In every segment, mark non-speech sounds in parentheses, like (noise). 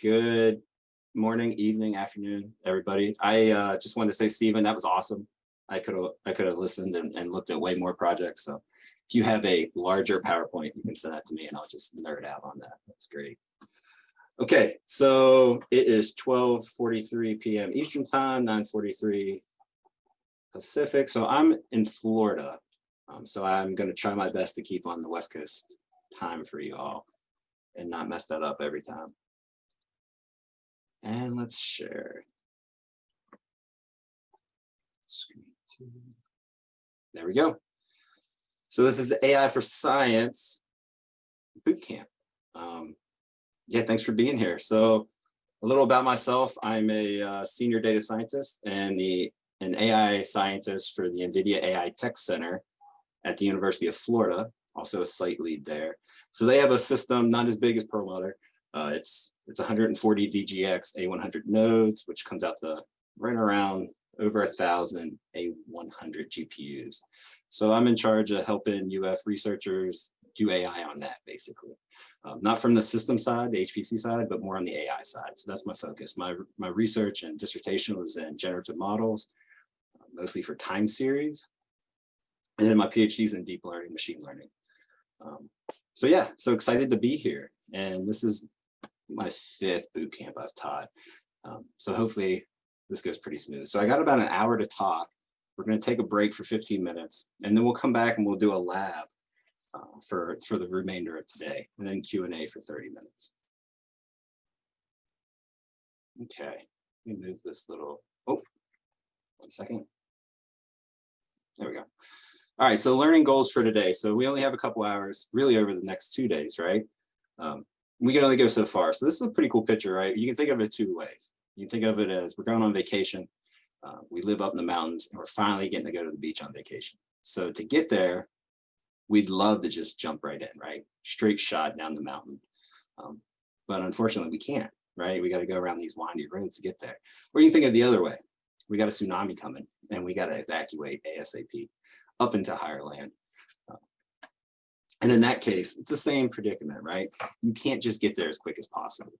Good morning, evening, afternoon, everybody. I uh, just wanted to say, Stephen, that was awesome. I could have I could have listened and, and looked at way more projects. So if you have a larger PowerPoint, you can send that to me and I'll just nerd out on that. That's great. Okay, so it is 12:43 p.m. Eastern time, 9:43 Pacific. So I'm in Florida. Um, so I'm going to try my best to keep on the West Coast time for you all and not mess that up every time. And let's share. There we go. So this is the AI for Science boot camp. Um, yeah, thanks for being here. So a little about myself. I'm a uh, senior data scientist and the an AI scientist for the NVIDIA AI Tech Center at the University of Florida, also a site lead there. So they have a system not as big as Perlmutter. Uh, it's it's 140 DGX A100 nodes, which comes out to right around over a thousand A100 GPUs. So I'm in charge of helping UF researchers do AI on that, basically. Um, not from the system side, the HPC side, but more on the AI side. So that's my focus. My, my research and dissertation was in generative models, uh, mostly for time series. And then my PhD is in deep learning, machine learning. Um, so yeah, so excited to be here. And this is my fifth boot camp I've taught. Um, so hopefully this goes pretty smooth. So I got about an hour to talk. We're going to take a break for 15 minutes and then we'll come back and we'll do a lab uh, for, for the remainder of today and then Q&A for 30 minutes. Okay, let me move this little, oh, one second. There we go. All right, so learning goals for today. So we only have a couple hours really over the next two days, right? Um, we can only go so far. So this is a pretty cool picture, right? You can think of it two ways. You can think of it as we're going on vacation. Uh, we live up in the mountains and we're finally getting to go to the beach on vacation. So to get there, we'd love to just jump right in, right? Straight shot down the mountain. Um, but unfortunately we can't, right? We got to go around these windy roads to get there. Or you can think of the other way. We got a tsunami coming and we got to evacuate ASAP up into higher land. And in that case, it's the same predicament, right? You can't just get there as quick as possible.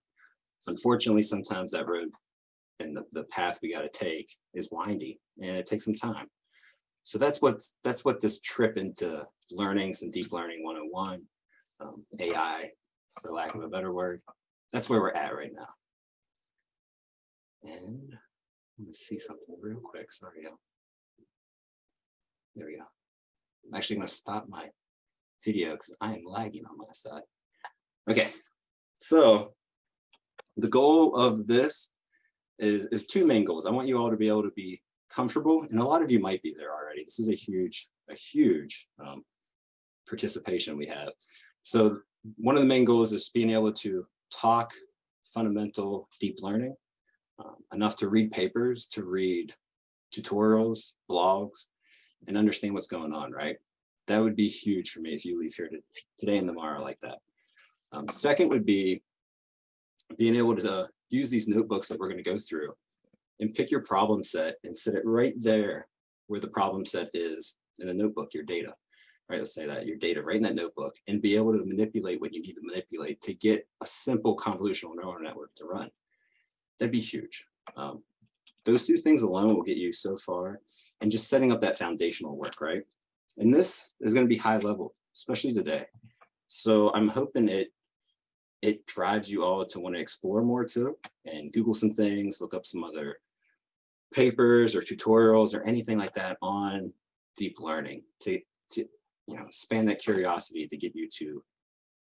Unfortunately, sometimes that road and the, the path we got to take is windy and it takes some time. So that's what's that's what this trip into learning some deep learning 101, um, AI, for lack of a better word, that's where we're at right now. And let me see something real quick. Sorry. There we go. I'm actually going to stop my video because I am lagging on my side. Okay, so the goal of this is, is two main goals. I want you all to be able to be comfortable, and a lot of you might be there already. This is a huge, a huge um, participation we have. So one of the main goals is being able to talk fundamental deep learning, um, enough to read papers, to read tutorials, blogs, and understand what's going on, right? That would be huge for me if you leave here today and tomorrow like that. Um, second would be being able to use these notebooks that we're going to go through and pick your problem set and set it right there where the problem set is in the notebook, your data, right? Let's say that your data right in that notebook and be able to manipulate what you need to manipulate to get a simple convolutional neural network to run. That'd be huge. Um, those two things alone will get you so far and just setting up that foundational work, right? And this is going to be high level, especially today. So I'm hoping it it drives you all to want to explore more too and Google some things, look up some other papers or tutorials or anything like that on deep learning to, to you know, span that curiosity to get you to,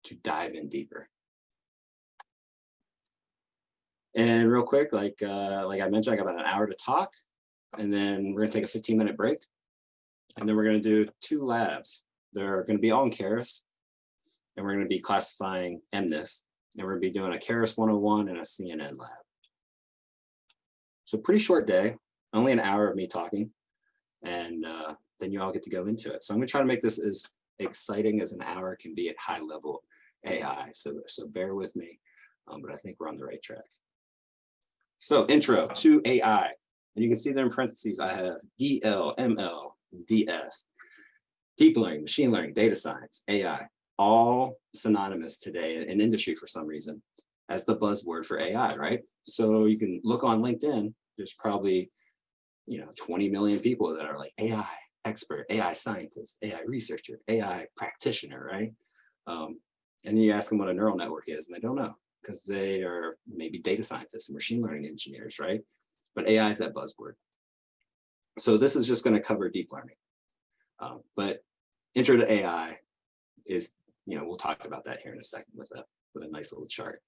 to dive in deeper. And real quick, like, uh, like I mentioned, I got about an hour to talk and then we're gonna take a 15 minute break. And then we're gonna do two labs. They're gonna be all in Keras and we're going to be classifying MNIST, and we're going to be doing a Keras 101 and a CNN lab. So pretty short day, only an hour of me talking, and uh, then you all get to go into it. So I'm going to try to make this as exciting as an hour can be at high level AI. So, so bear with me, um, but I think we're on the right track. So intro to AI, and you can see there in parentheses, I have DL, ML, DS, deep learning, machine learning, data science, AI all synonymous today in industry for some reason. as the buzzword for AI, right? So you can look on LinkedIn, there's probably, you know, 20 million people that are like AI expert, AI scientist, AI researcher, AI practitioner, right? Um, and you ask them what a neural network is and they don't know because they are maybe data scientists and machine learning engineers, right? But AI is that buzzword. So this is just going to cover deep learning. Um, but intro to AI is, you know, we'll talk about that here in a second with a, with a nice little chart.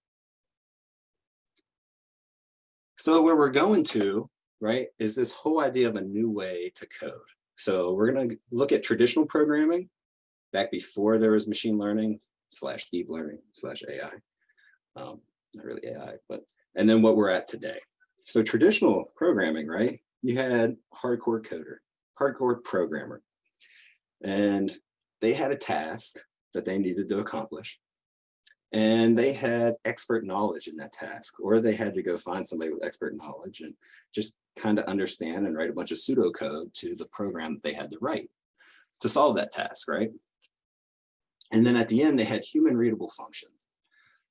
So where we're going to, right, is this whole idea of a new way to code. So we're going to look at traditional programming back before there was machine learning slash deep learning slash AI. Um, not really AI, but, and then what we're at today. So traditional programming, right? You had hardcore coder, hardcore programmer, and they had a task that they needed to accomplish. And they had expert knowledge in that task, or they had to go find somebody with expert knowledge and just kind of understand and write a bunch of pseudocode to the program that they had to write to solve that task, right? And then at the end, they had human readable functions.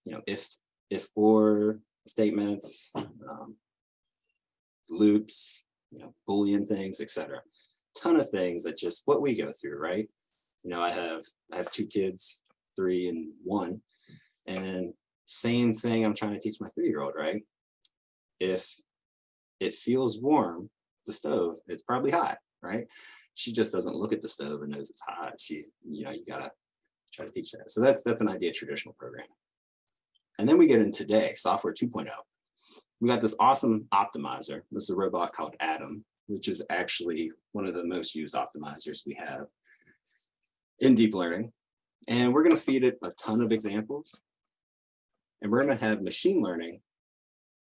You know, if, if or statements, um, loops, you know, Boolean things, etc. Ton of things that just what we go through, right? You know, I have I have two kids, three and one, and same thing I'm trying to teach my three-year-old, right? If it feels warm, the stove, it's probably hot, right? She just doesn't look at the stove and knows it's hot. She, you know, you gotta try to teach that. So that's that's an idea traditional program. And then we get in today, software 2.0. We got this awesome optimizer. This is a robot called Adam, which is actually one of the most used optimizers we have in deep learning. And we're going to feed it a ton of examples. And we're going to have machine learning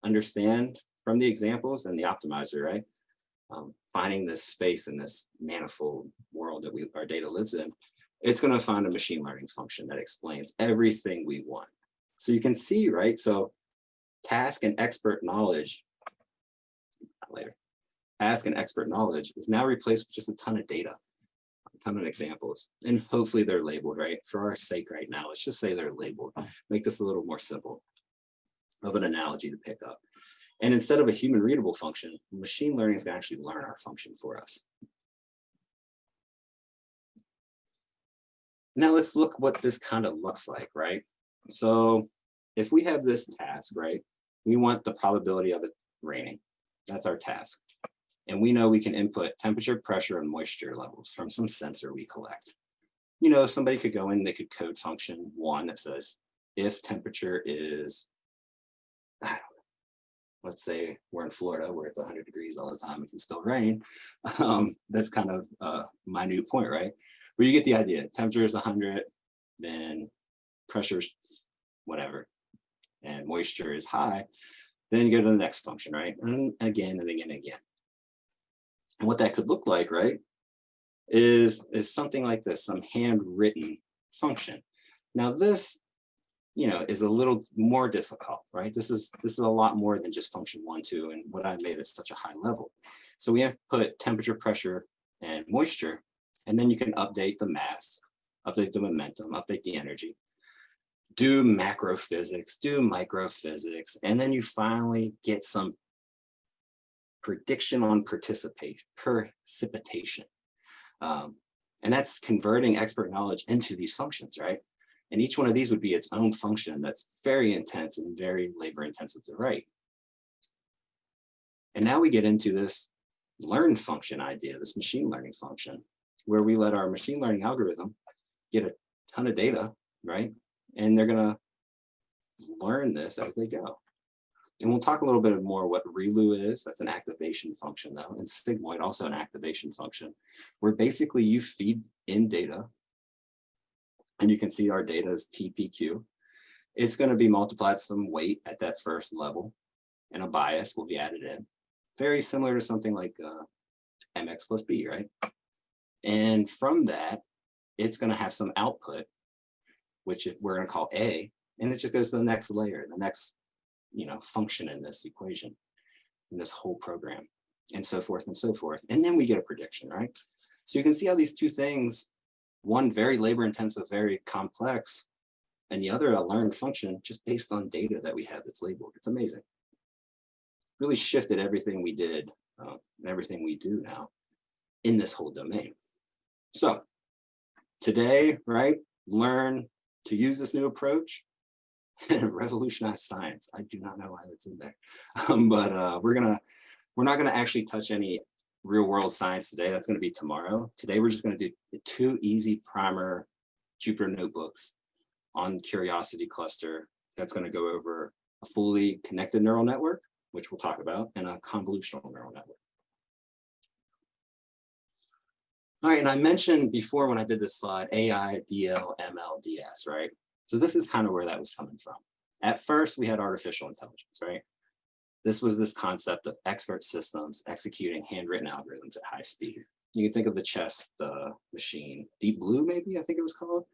understand from the examples and the optimizer, right? Um, finding this space in this manifold world that we our data lives in, it's going to find a machine learning function that explains everything we want. So you can see, right? So task and expert knowledge, later, task and expert knowledge is now replaced with just a ton of data, a ton of examples, and hopefully they're labeled, right? For our sake right now, let's just say they're labeled. Make this a little more simple of an analogy to pick up. And instead of a human readable function, machine learning is going to actually learn our function for us. Now let's look what this kind of looks like, right? So if we have this task, right, we want the probability of it raining. That's our task. And we know we can input temperature, pressure, and moisture levels from some sensor we collect. You know, somebody could go in, they could code function one that says, if temperature is, I don't know, let's say we're in Florida where it's 100 degrees all the time, it can still rain. (laughs) Um, that's kind of a minute point, right? But you get the idea. Temperature is 100, then pressure's whatever, and moisture is high. Then you go to the next function, right? And again and again and again. And what that could look like, right, is, is something like this, some handwritten function. Now this, you know, is a little more difficult, right? This is this is a lot more than just function one, two, and what I made at such a high level. So we have put temperature, pressure, and moisture and then you can update the mass, update the momentum, update the energy, do macro physics, do micro physics, and then you finally get some prediction on participation, precipitation. Um, and that's converting expert knowledge into these functions, right? And each one of these would be its own function that's very intense and very labor intensive to write. And now we get into this learn function idea, this machine learning function where we let our machine learning algorithm get a ton of data, right? And they're gonna learn this as they go. And we'll talk a little bit more what ReLU is. That's an activation function though. And sigmoid also an activation function where basically you feed in data and you can see our data is TPQ. It's going to be multiplied some weight at that first level and a bias will be added in. Very similar to something like uh, MX plus B, right? And from that, it's going to have some output, which we're going to call A, and it just goes to the next layer, the next you know, function in this equation, in this whole program, and so forth and so forth. And then we get a prediction, right? So you can see how these two things, one very labor intensive, very complex, and the other a learned function just based on data that we have that's labeled. It's amazing. Really shifted everything we did uh, and everything we do now in this whole domain. So today, right, learn to use this new approach and (laughs) revolutionize science. I do not know why that's in there, (laughs) um, but uh, we're gonna we're not gonna actually touch any real world science today. That's gonna be tomorrow. Today we're just gonna do two easy primer Jupyter notebooks on Curiosity cluster. That's gonna go over a fully connected neural network, which we'll talk about, and a convolutional neural network. All right, and I mentioned before when I did this slide, AI, DL, ML, DS, right? So this is kind of where that was coming from. At first, we had artificial intelligence, right? This was this concept of expert systems executing handwritten algorithms at high speed. You can think of the chess uh, machine, Deep Blue, maybe I think it was called,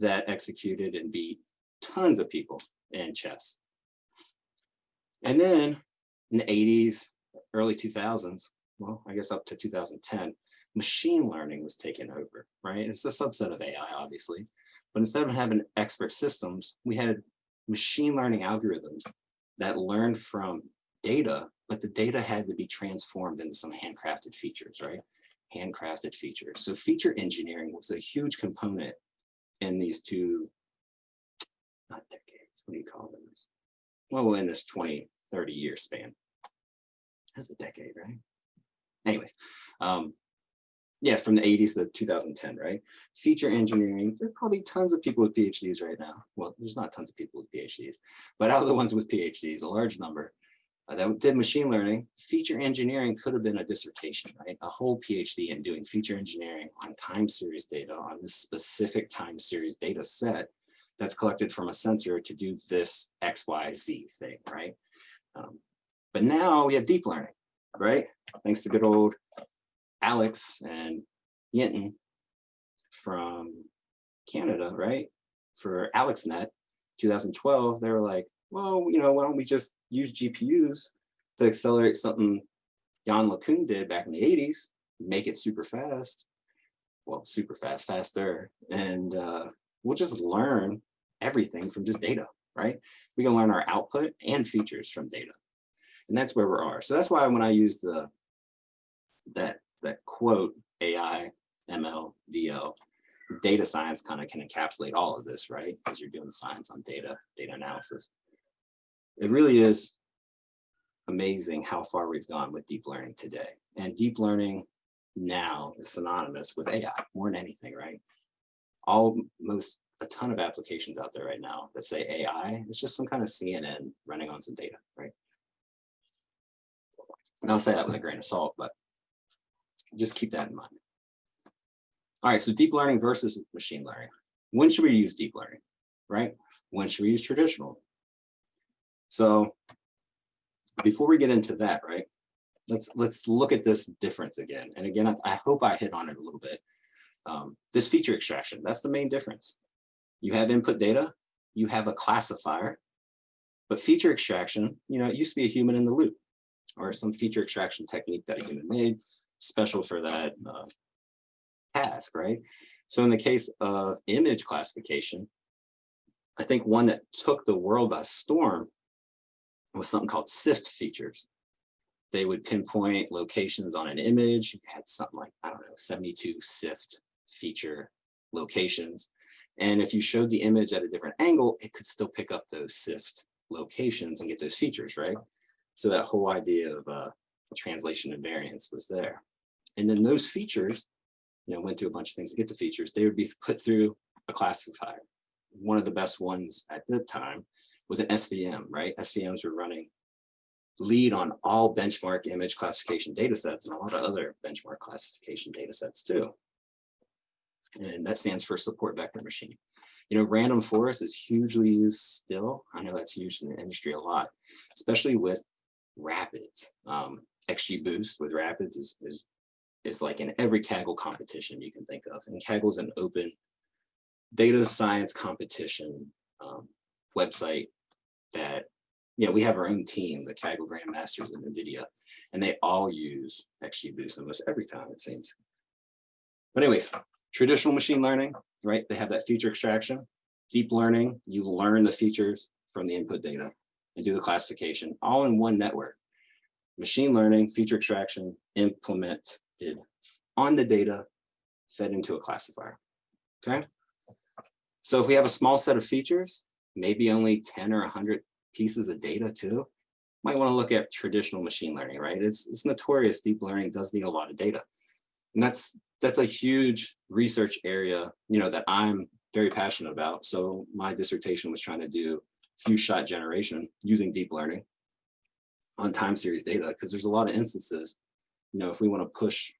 that executed and beat tons of people in chess. And then in the 80s, early 2000s, well, I guess up to 2010, machine learning was taken over, right? It's a subset of AI, obviously. But instead of having expert systems, we had machine learning algorithms that learned from data, but the data had to be transformed into some handcrafted features, right? Handcrafted features. So feature engineering was a huge component in these two, not decades, what do you call them? Well, in this 20, 30 year span. That's a decade, right? Anyways, um, yeah, from the 80s to 2010, right? Feature engineering, there are probably tons of people with PhDs right now. Well, there's not tons of people with PhDs, but out of the ones with PhDs, a large number uh, that did machine learning, feature engineering could have been a dissertation, right? A whole PhD in doing feature engineering on time series data on this specific time series data set that's collected from a sensor to do this X, Y, Z thing, right? Um, but now we have deep learning, right? Thanks to good old Alex and Hinton from Canada, right? For AlexNet 2012, they were like, well, you know, why don't we just use GPUs to accelerate something Yann LeCun did back in the 80s, make it super fast, well, super fast, faster, and uh, we'll just learn everything from just data, right? We can learn our output and features from data. And that's where we are. So that's why when I use the that that quote AI, ML, DL, data science kind of can encapsulate all of this, right? Because you're doing science on data, data analysis. It really is amazing how far we've gone with deep learning today. And deep learning now is synonymous with AI more than anything, right? All most a ton of applications out there right now that say AI. It's just some kind of CNN running on some data, right? And I'll say that with a grain of salt, but just keep that in mind. All right, so deep learning versus machine learning. When should we use deep learning, right? When should we use traditional? So before we get into that, right, let's let's look at this difference again. And again, I, I hope I hit on it a little bit. Um, this feature extraction, that's the main difference. You have input data, you have a classifier, but feature extraction, you know, it used to be a human in the loop or some feature extraction technique that a human made special for that uh, task, right? So in the case of image classification, I think one that took the world by storm was something called SIFT features. They would pinpoint locations on an image, you had something like, I don't know, 72 SIFT feature locations. And if you showed the image at a different angle, it could still pick up those SIFT locations and get those features, right? So that whole idea of uh, translation invariance was there. And then those features, you know, went through a bunch of things to get the features. They would be put through a classifier. One of the best ones at the time was an SVM, right? SVMs were running lead on all benchmark image classification data sets and a lot of other benchmark classification data sets too. And that stands for support vector machine. You know, random forest is hugely used still. I know that's used in the industry a lot, especially with rapids. Um, XGBoost with rapids is, is is like in every Kaggle competition you can think of. And Kaggle is an open data science competition um, website that, you know, we have our own team, the Kaggle Grandmasters and NVIDIA, and they all use XGBoost almost every time it seems. But anyways, traditional machine learning, right? They have that feature extraction. Deep learning, you learn the features from the input data and do the classification all in one network. Machine learning, feature extraction, on the data, fed into a classifier, okay? So if we have a small set of features, maybe only 10 or 100 pieces of data too, might want to look at traditional machine learning, right? It's, it's notorious deep learning does need a lot of data. And that's that's a huge research area, you know, that I'm very passionate about. So my dissertation was trying to do few shot generation using deep learning on time series data, because there's a lot of instances, you know, if we want to push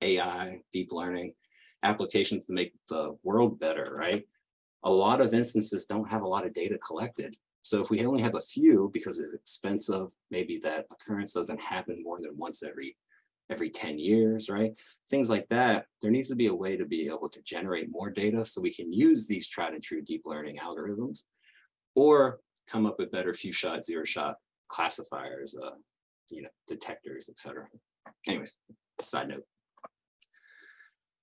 AI, deep learning applications to make the world better, right? A lot of instances don't have a lot of data collected. So if we only have a few because it's expensive, maybe that occurrence doesn't happen more than once every every 10 years, right? Things like that, there needs to be a way to be able to generate more data so we can use these tried and true deep learning algorithms or come up with better few shot, zero shot classifiers, uh, you know, detectors, etc. Anyways, side note.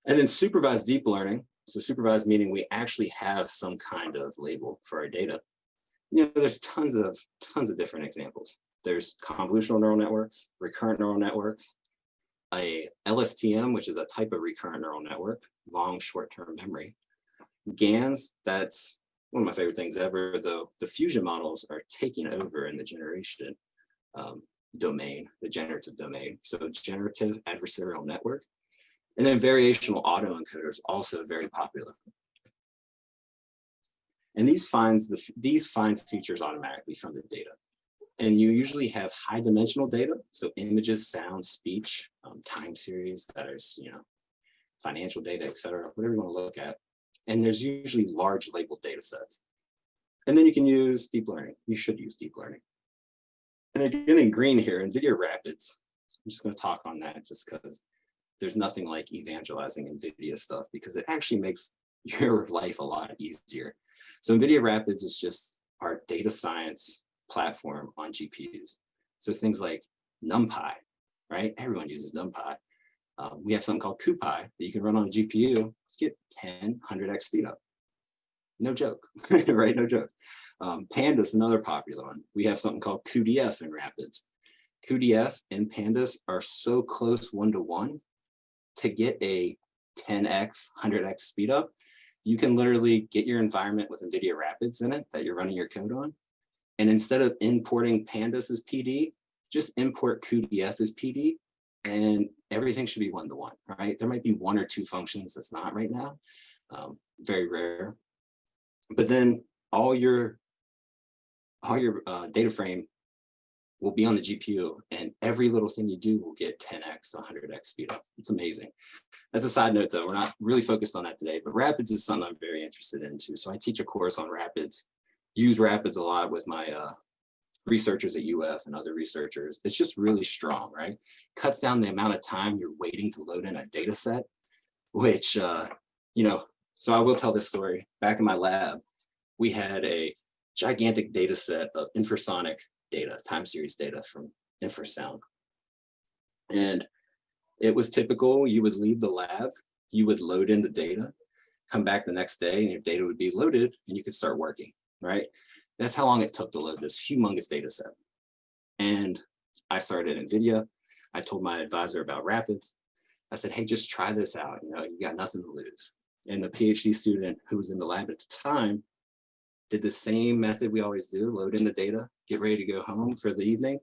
And then supervised deep learning. So supervised meaning we actually have some kind of label for our data. You know, there's tons of tons of different examples. There's convolutional neural networks, recurrent neural networks, a LSTM, which is a type of recurrent neural network, long short-term memory. GANs, that's one of my favorite things ever, though diffusion models are taking over in the generation um, domain, the generative domain. So generative adversarial network. And then variational autoencoders also very popular. And these finds the these find features automatically from the data. And you usually have high dimensional data, so images, sound, speech, um, time series, that is, you know, financial data, et cetera, whatever you want to look at. And there's usually large labeled data sets. And then you can use deep learning. You should use deep learning. And again, in green here, NVIDIA Rapids, I'm just going to talk on that just because there's nothing like evangelizing NVIDIA stuff because it actually makes (laughs) your life a lot easier. So NVIDIA Rapids is just our data science platform on GPUs. So things like NumPy, right? Everyone uses NumPy. Uh, we have something called CuPy that you can run on a GPU, get 10, 100x speed up. No joke, (laughs) right? No joke. Um, Pandas, another popular one. We have something called cuDF in Rapids. cuDF and Pandas are so close one to one to get a 10x, 100x speed up, you can literally get your environment with NVIDIA Rapids in it that you're running your code on and instead of importing pandas as PD, just import cuDF as PD and everything should be one-to-one, -one, right? There might be one or two functions that's not right now, um, very rare. But then all your, all your uh, data frame will be on the GPU and every little thing you do will get 10x to 100x speed up. It's amazing. That's a side note though, we're not really focused on that today, but Rapids is something I'm very interested in too. So I teach a course on Rapids use Rapids a lot with my uh, researchers at UF and other researchers. It's just really strong, right? Cuts down the amount of time you're waiting to load in a data set, which, uh, you know, so I will tell this story. Back in my lab, we had a gigantic data set of infrasonic data, time series data from infrasound. And it was typical, you would leave the lab, you would load in the data, come back the next day and your data would be loaded and you could start working right? That's how long it took to load this humongous data set. And I started NVIDIA. I told my advisor about Rapids. I said, hey, just try this out. You know, you got nothing to lose. And the PhD student who was in the lab at the time did the same method we always do, load in the data, get ready to go home for the evening.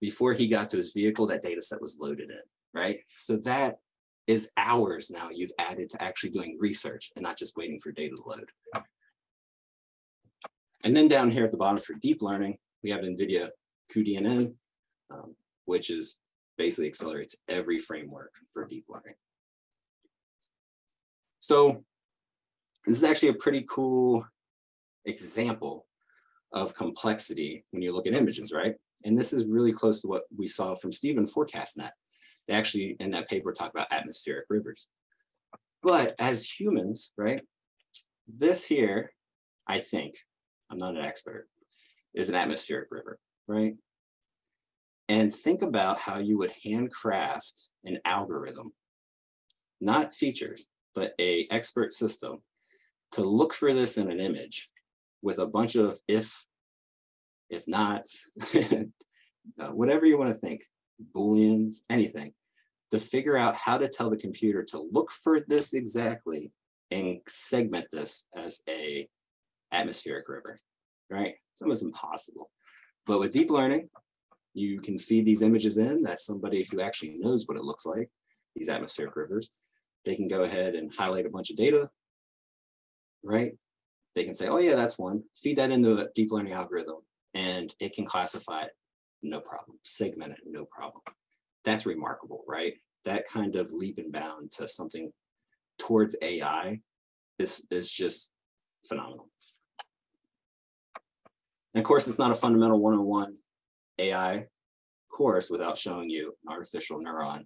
Before he got to his vehicle, that data set was loaded in, right? So that is hours now you've added to actually doing research and not just waiting for data to load. And then down here at the bottom for deep learning, we have NVIDIA cuDNN, um, which is basically accelerates every framework for deep learning. So this is actually a pretty cool example of complexity when you look at images, right? And this is really close to what we saw from Stephen FourCastNet. They actually, in that paper, talk about atmospheric rivers. But as humans, right, this here, I think, I'm not an expert, is an atmospheric river, right? And think about how you would handcraft an algorithm, not features, but a expert system to look for this in an image with a bunch of if, if not, (laughs) uh, whatever you want to think, booleans, anything, to figure out how to tell the computer to look for this exactly and segment this as a atmospheric river, right? It's almost impossible. But with deep learning, you can feed these images in. That's somebody who actually knows what it looks like, these atmospheric rivers. They can go ahead and highlight a bunch of data, right? They can say, oh yeah, that's one. Feed that into a deep learning algorithm and it can classify it, no problem. Segment it, no problem. That's remarkable, right? That kind of leap and bound to something towards AI is, is just phenomenal. And of course, it's not a fundamental 101 AI course without showing you an artificial neuron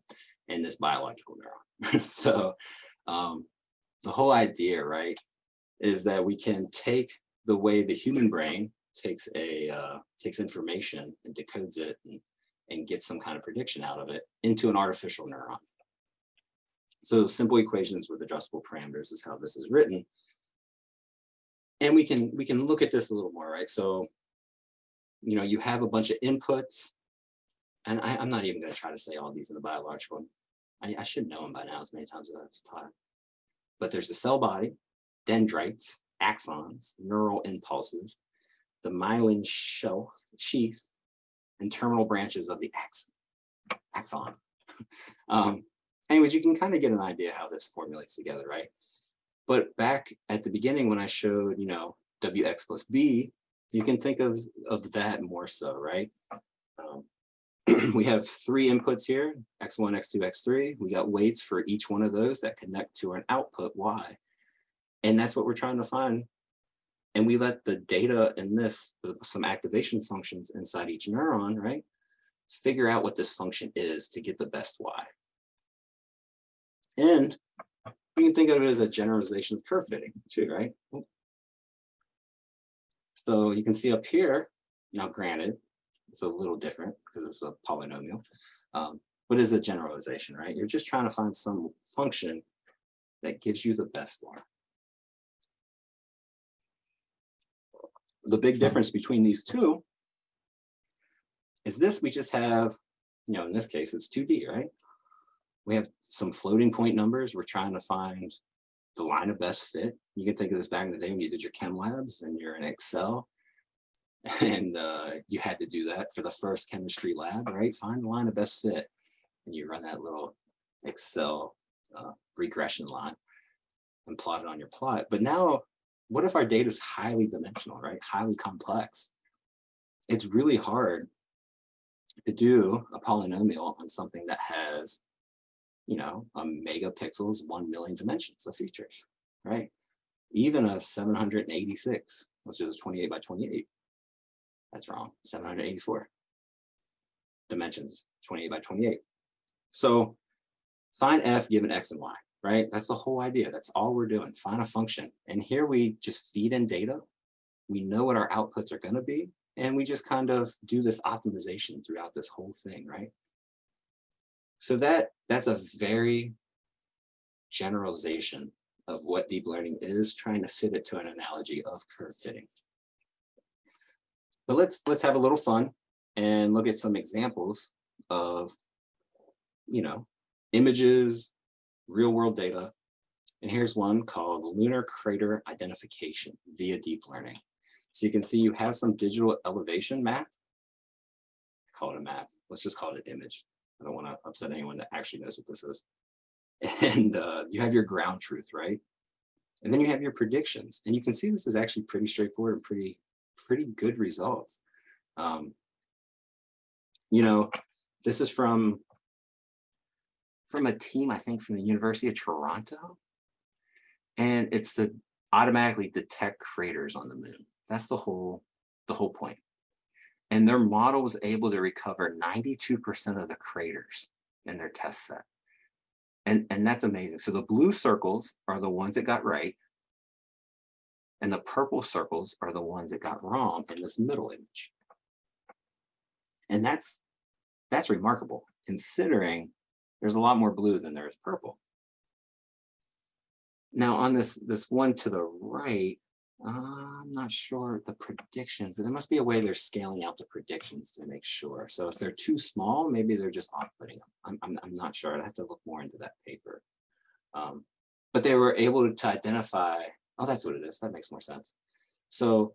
and this biological neuron. (laughs) so um, the whole idea, right, is that we can take the way the human brain takes a uh, takes information and decodes it and, and gets some kind of prediction out of it into an artificial neuron. So simple equations with adjustable parameters is how this is written. And we can we can look at this a little more, right? So, you know, you have a bunch of inputs, and I, am not even going to try to say all these in the biological. I, I should know them by now as many times as I've taught. But there's the cell body, dendrites, axons, neural impulses, the myelin shell, sheath, and terminal branches of the axon. axon. (laughs) um, anyways, you can kind of get an idea how this formulates together, right? But back at the beginning when I showed, you know, WX plus B, you can think of, of that more so, right? Um, (clears throat) we have three inputs here, X1, X2, X3. We got weights for each one of those that connect to an output Y. And that's what we're trying to find. And we let the data in this, some activation functions inside each neuron, right? Figure out what this function is to get the best Y. And you can think of it as a generalization of curve fitting too, right? So you can see up here, now granted, it's a little different because it's a polynomial, um, but it's a generalization, right? You're just trying to find some function that gives you the best one. The big difference between these two is this, we just have, you know, in this case, it's 2D, right? We have some floating point numbers. We're trying to find the line of best fit. You can think of this back in the day when you did your chem labs and you're in Excel (laughs) and uh, you had to do that for the first chemistry lab, right? Find the line of best fit and you run that little Excel uh, regression line and plot it on your plot. But now, what if our data is highly dimensional, right? Highly complex. It's really hard to do a polynomial on something that has you know, a megapixels, 1 million dimensions of features, right? Even a 786, which is a 28 by 28. That's wrong, 784 dimensions, 28 by 28. So find f given x and y, right? That's the whole idea. That's all we're doing. Find a function. And here we just feed in data. We know what our outputs are going to be. And we just kind of do this optimization throughout this whole thing, right? So that that's a very generalization of what deep learning is, trying to fit it to an analogy of curve fitting. But let's let's have a little fun and look at some examples of, you know, images, real world data. And here's one called lunar crater identification via deep learning. So you can see you have some digital elevation map. Call it a map. Let's just call it an image. I don't want to upset anyone that actually knows what this is. And uh, you have your ground truth, right? And then you have your predictions. And you can see this is actually pretty straightforward and pretty, pretty good results. Um, you know, this is from, from a team, I think from the University of Toronto. And it's the automatically detect craters on the moon. That's the whole, the whole point. And their model was able to recover 92% of the craters in their test set. And, and that's amazing. So the blue circles are the ones that got right. And the purple circles are the ones that got wrong in this middle image. And that's, that's remarkable considering there's a lot more blue than there is purple. now on this, this one to the right, uh, I'm not sure the predictions, there must be a way they're scaling out the predictions to make sure. So if they're too small, maybe they're just off-putting them. I'm, I'm, I'm not sure. I'd have to look more into that paper. Um, but they were able to identify, oh, that's what it is. That makes more sense. So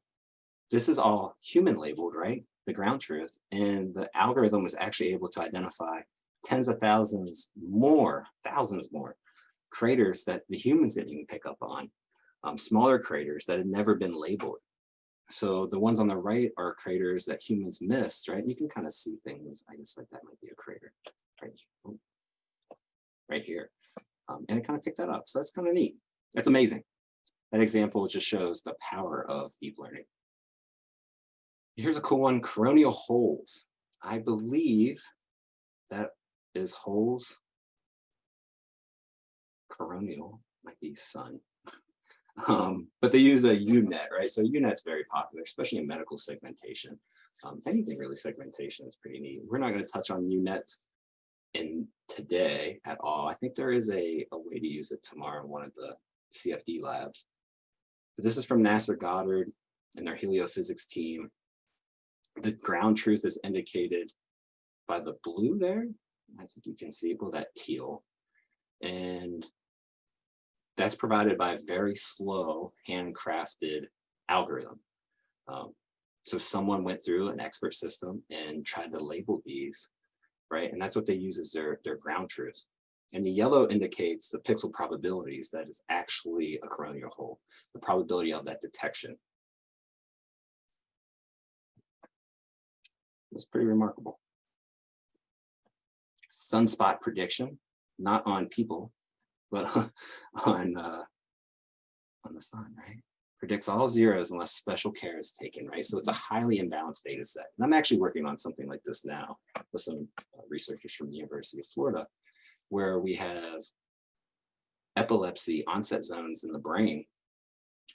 this is all human labeled, right? The ground truth. And the algorithm was actually able to identify tens of thousands more, thousands more craters that the humans didn't even pick up on um, smaller craters that had never been labeled. So the ones on the right are craters that humans missed, right? You can kind of see things, I guess like that might be a crater right, right here. Um, and it kind of picked that up. So that's kind of neat. That's amazing. That example just shows the power of deep learning. Here's a cool one, coronial holes. I believe that is holes. Coronial might be sun. (laughs) Um, but they use a UNet, right? So UNet's very popular, especially in medical segmentation. Um, anything really segmentation is pretty neat. We're not going to touch on UNet in today at all. I think there is a, a way to use it tomorrow in one of the CFD labs. This is from NASA Goddard and their heliophysics team. The ground truth is indicated by the blue there. I think you can see, it. well, that teal. And that's provided by a very slow handcrafted algorithm. Um, so someone went through an expert system and tried to label these, right? And that's what they use as their, their ground truth. And the yellow indicates the pixel probabilities that is actually a coronal hole, the probability of that detection. It's pretty remarkable. Sunspot prediction, not on people, but (laughs) on uh, on the sun, right? Predicts all zeros unless special care is taken, right? So it's a highly imbalanced data set. And I'm actually working on something like this now with some uh, researchers from the University of Florida, where we have epilepsy onset zones in the brain.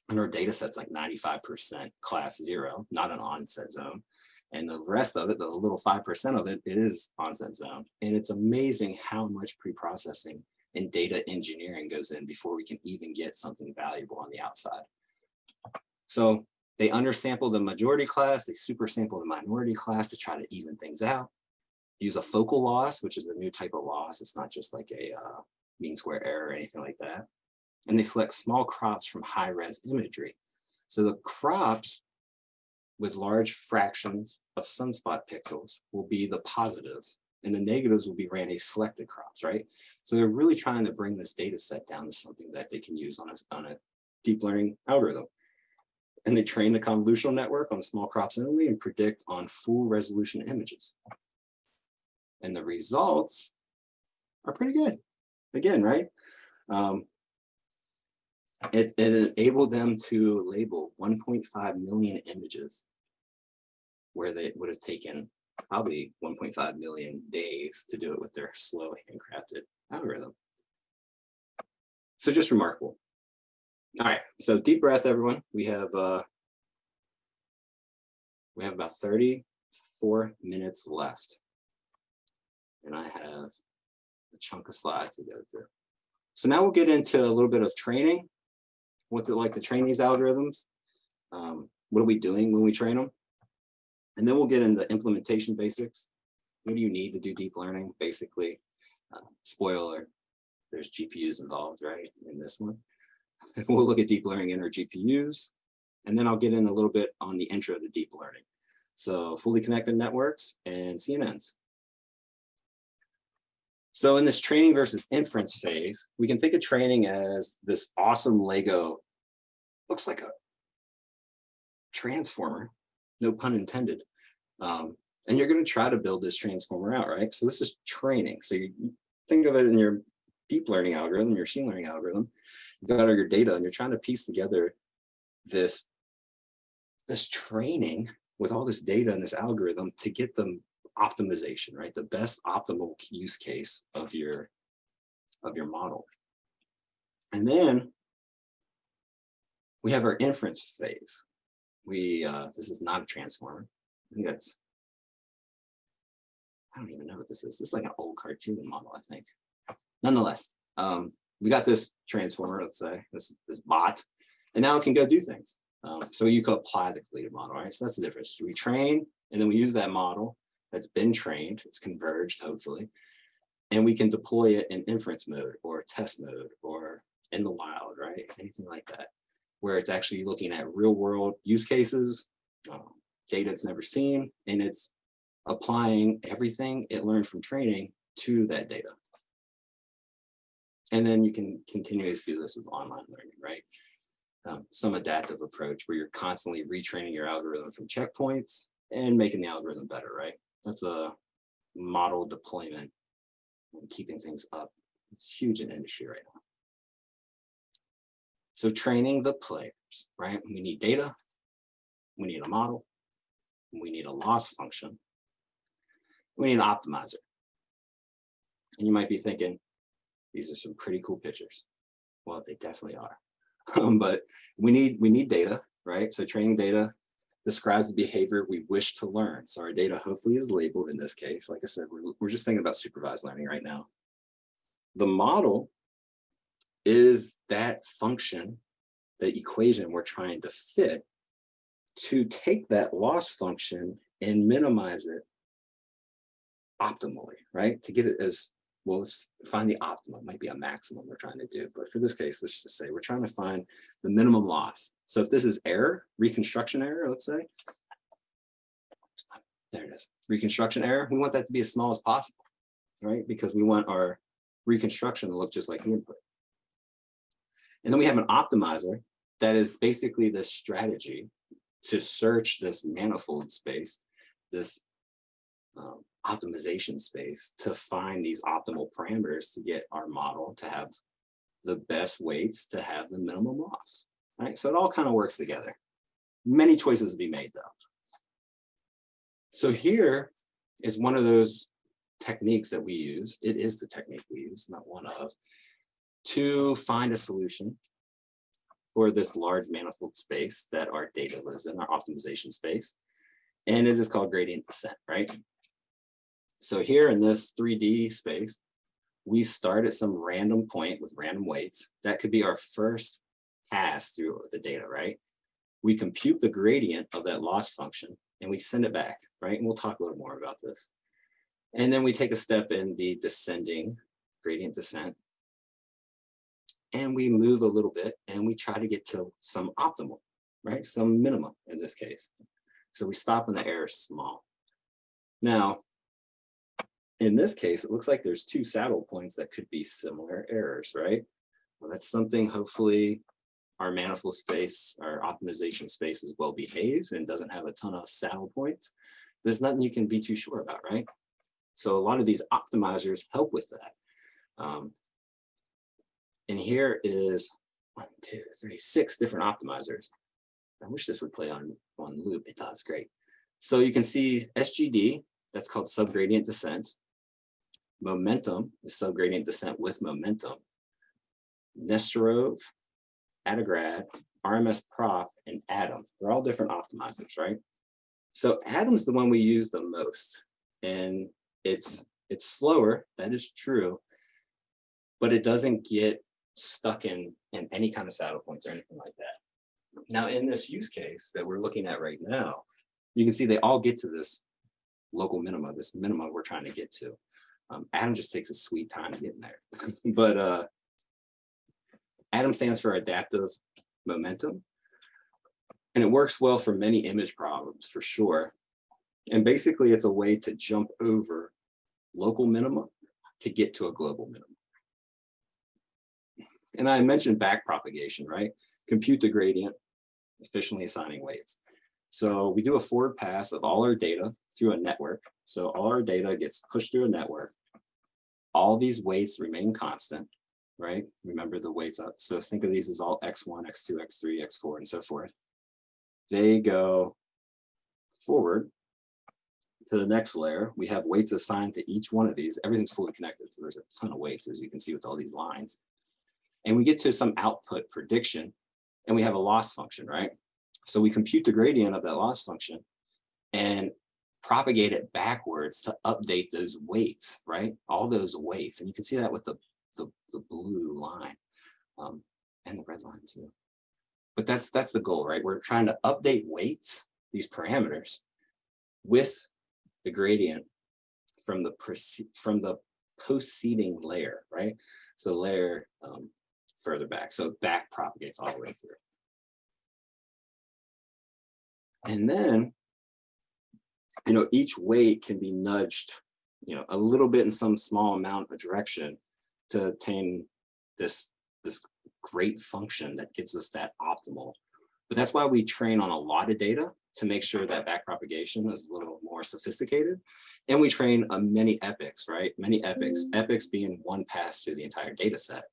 And our data set's like 95% class zero, not an onset zone. And the rest of it, the little 5% of it is onset zone. And it's amazing how much pre-processing and data engineering goes in before we can even get something valuable on the outside. So they undersample the majority class, they super sample the minority class to try to even things out. Use a focal loss, which is a new type of loss. It's not just like a uh, mean square error or anything like that. And they select small crops from high res imagery. So the crops with large fractions of sunspot pixels will be the positives and the negatives will be randomly selected crops, right? So they're really trying to bring this data set down to something that they can use on a, on a deep learning algorithm. And they train the convolutional network on small crops only and predict on full resolution images. And the results are pretty good. Again, right? Um, it, it enabled them to label 1.5 million images where they would have taken probably 1.5 million days to do it with their slow handcrafted algorithm. So just remarkable. All right, so deep breath, everyone. We have uh, we have about 34 minutes left. And I have a chunk of slides to go through. So now we'll get into a little bit of training. What's it like to train these algorithms? Um, what are we doing when we train them? And then we'll get into the implementation basics. What do you need to do deep learning? Basically, uh, spoiler, there's GPUs involved, right, in this one. (laughs) we'll look at deep learning in our GPUs, and then I'll get in a little bit on the intro to deep learning. So fully connected networks and CNNs. So in this training versus inference phase, we can think of training as this awesome Lego, looks like a transformer no pun intended. Um, and you're going to try to build this transformer out, right? So this is training. So you think of it in your deep learning algorithm, your machine learning algorithm, you've got all your data and you're trying to piece together this, this training with all this data and this algorithm to get them optimization, right? The best optimal use case of your, of your model. And then we have our inference phase we, uh, this is not a transformer. I think that's, I don't even know what this is. This is like an old cartoon model, I think. Nonetheless, um, we got this transformer, let's say, this, this bot, and now it can go do things. Um, so you could apply the collision model, right? So that's the difference. We train, and then we use that model that's been trained, it's converged, hopefully, and we can deploy it in inference mode or test mode or in the wild, right? Anything like that, where it's actually looking at real world use cases, um, data it's never seen, and it's applying everything it learned from training to that data. And then you can continuously do this with online learning, right? Um, some adaptive approach where you're constantly retraining your algorithm from checkpoints and making the algorithm better, right? That's a model deployment and keeping things up. It's huge in industry right now. So training the players, right? We need data, we need a model, we need a loss function, we need an optimizer. And you might be thinking, these are some pretty cool pictures. Well, they definitely are. Um, (laughs) but we need we need data, right? So training data describes the behavior we wish to learn. So our data hopefully is labeled in this case. Like I said, we're, we're just thinking about supervised learning right now. The model is that function, the equation we're trying to fit to take that loss function and minimize it optimally, right? To get it as well, let's find the optimum, might be a maximum we're trying to do. But for this case, let's just say we're trying to find the minimum loss. So if this is error, reconstruction error, let's say, there it is, reconstruction error, we want that to be as small as possible, right? Because we want our reconstruction to look just like the input. And then we have an optimizer that is basically the strategy to search this manifold space, this um, optimization space to find these optimal parameters to get our model to have the best weights to have the minimum loss, right? So it all kind of works together. Many choices to be made though. So here is one of those techniques that we use. It is the technique we use, not one of, to find a solution for this large manifold space that our data lives in, our optimization space. And it is called gradient descent, right? So here in this 3D space, we start at some random point with random weights. That could be our first pass through the data, right? We compute the gradient of that loss function and we send it back, right? And we'll talk a little more about this. And then we take a step in the descending gradient descent. And we move a little bit and we try to get to some optimal, right? Some minimum in this case. So we stop when the error is small. Now, in this case, it looks like there's two saddle points that could be similar errors, right? Well, that's something hopefully our manifold space, our optimization space is well behaved and doesn't have a ton of saddle points. There's nothing you can be too sure about, right? So a lot of these optimizers help with that. Um, and here is one, two, three, six different optimizers. I wish this would play on one loop. It does, great. So you can see SGD, that's called subgradient descent momentum is subgradient descent with momentum. Nesterov, Adagrad, RMS Prof, and Adam. They're all different optimizers, right? So Adam's the one we use the most. And it's it's slower, that is true, but it doesn't get stuck in, in any kind of saddle points or anything like that. Now, in this use case that we're looking at right now, you can see they all get to this local minima, this minima we're trying to get to. Um, Adam just takes a sweet time getting there. (laughs) but uh, Adam stands for adaptive momentum. And it works well for many image problems for sure. And basically it's a way to jump over local minimum to get to a global minimum. And I mentioned back propagation, right? Compute the gradient, efficiently assigning weights. So we do a forward pass of all our data through a network. So all our data gets pushed through a network all these weights remain constant, right? Remember the weights up. So think of these as all X1, X2, X3, X4, and so forth. They go forward to the next layer. We have weights assigned to each one of these. Everything's fully connected. So there's a ton of weights, as you can see with all these lines. And we get to some output prediction and we have a loss function, right? So we compute the gradient of that loss function and propagate it backwards to update those weights, right? All those weights. And you can see that with the the, the blue line um, and the red line too. But that's that's the goal, right? We're trying to update weights, these parameters, with the gradient from the from the post-seeding layer, right? So the layer um, further back, so back propagates all the way through. And then, you know, each weight can be nudged, you know, a little bit in some small amount of direction to attain this, this great function that gives us that optimal. But that's why we train on a lot of data to make sure that backpropagation is a little more sophisticated. And we train on many epochs, right? Many epochs, mm-hmm. epochs being one pass through the entire data set.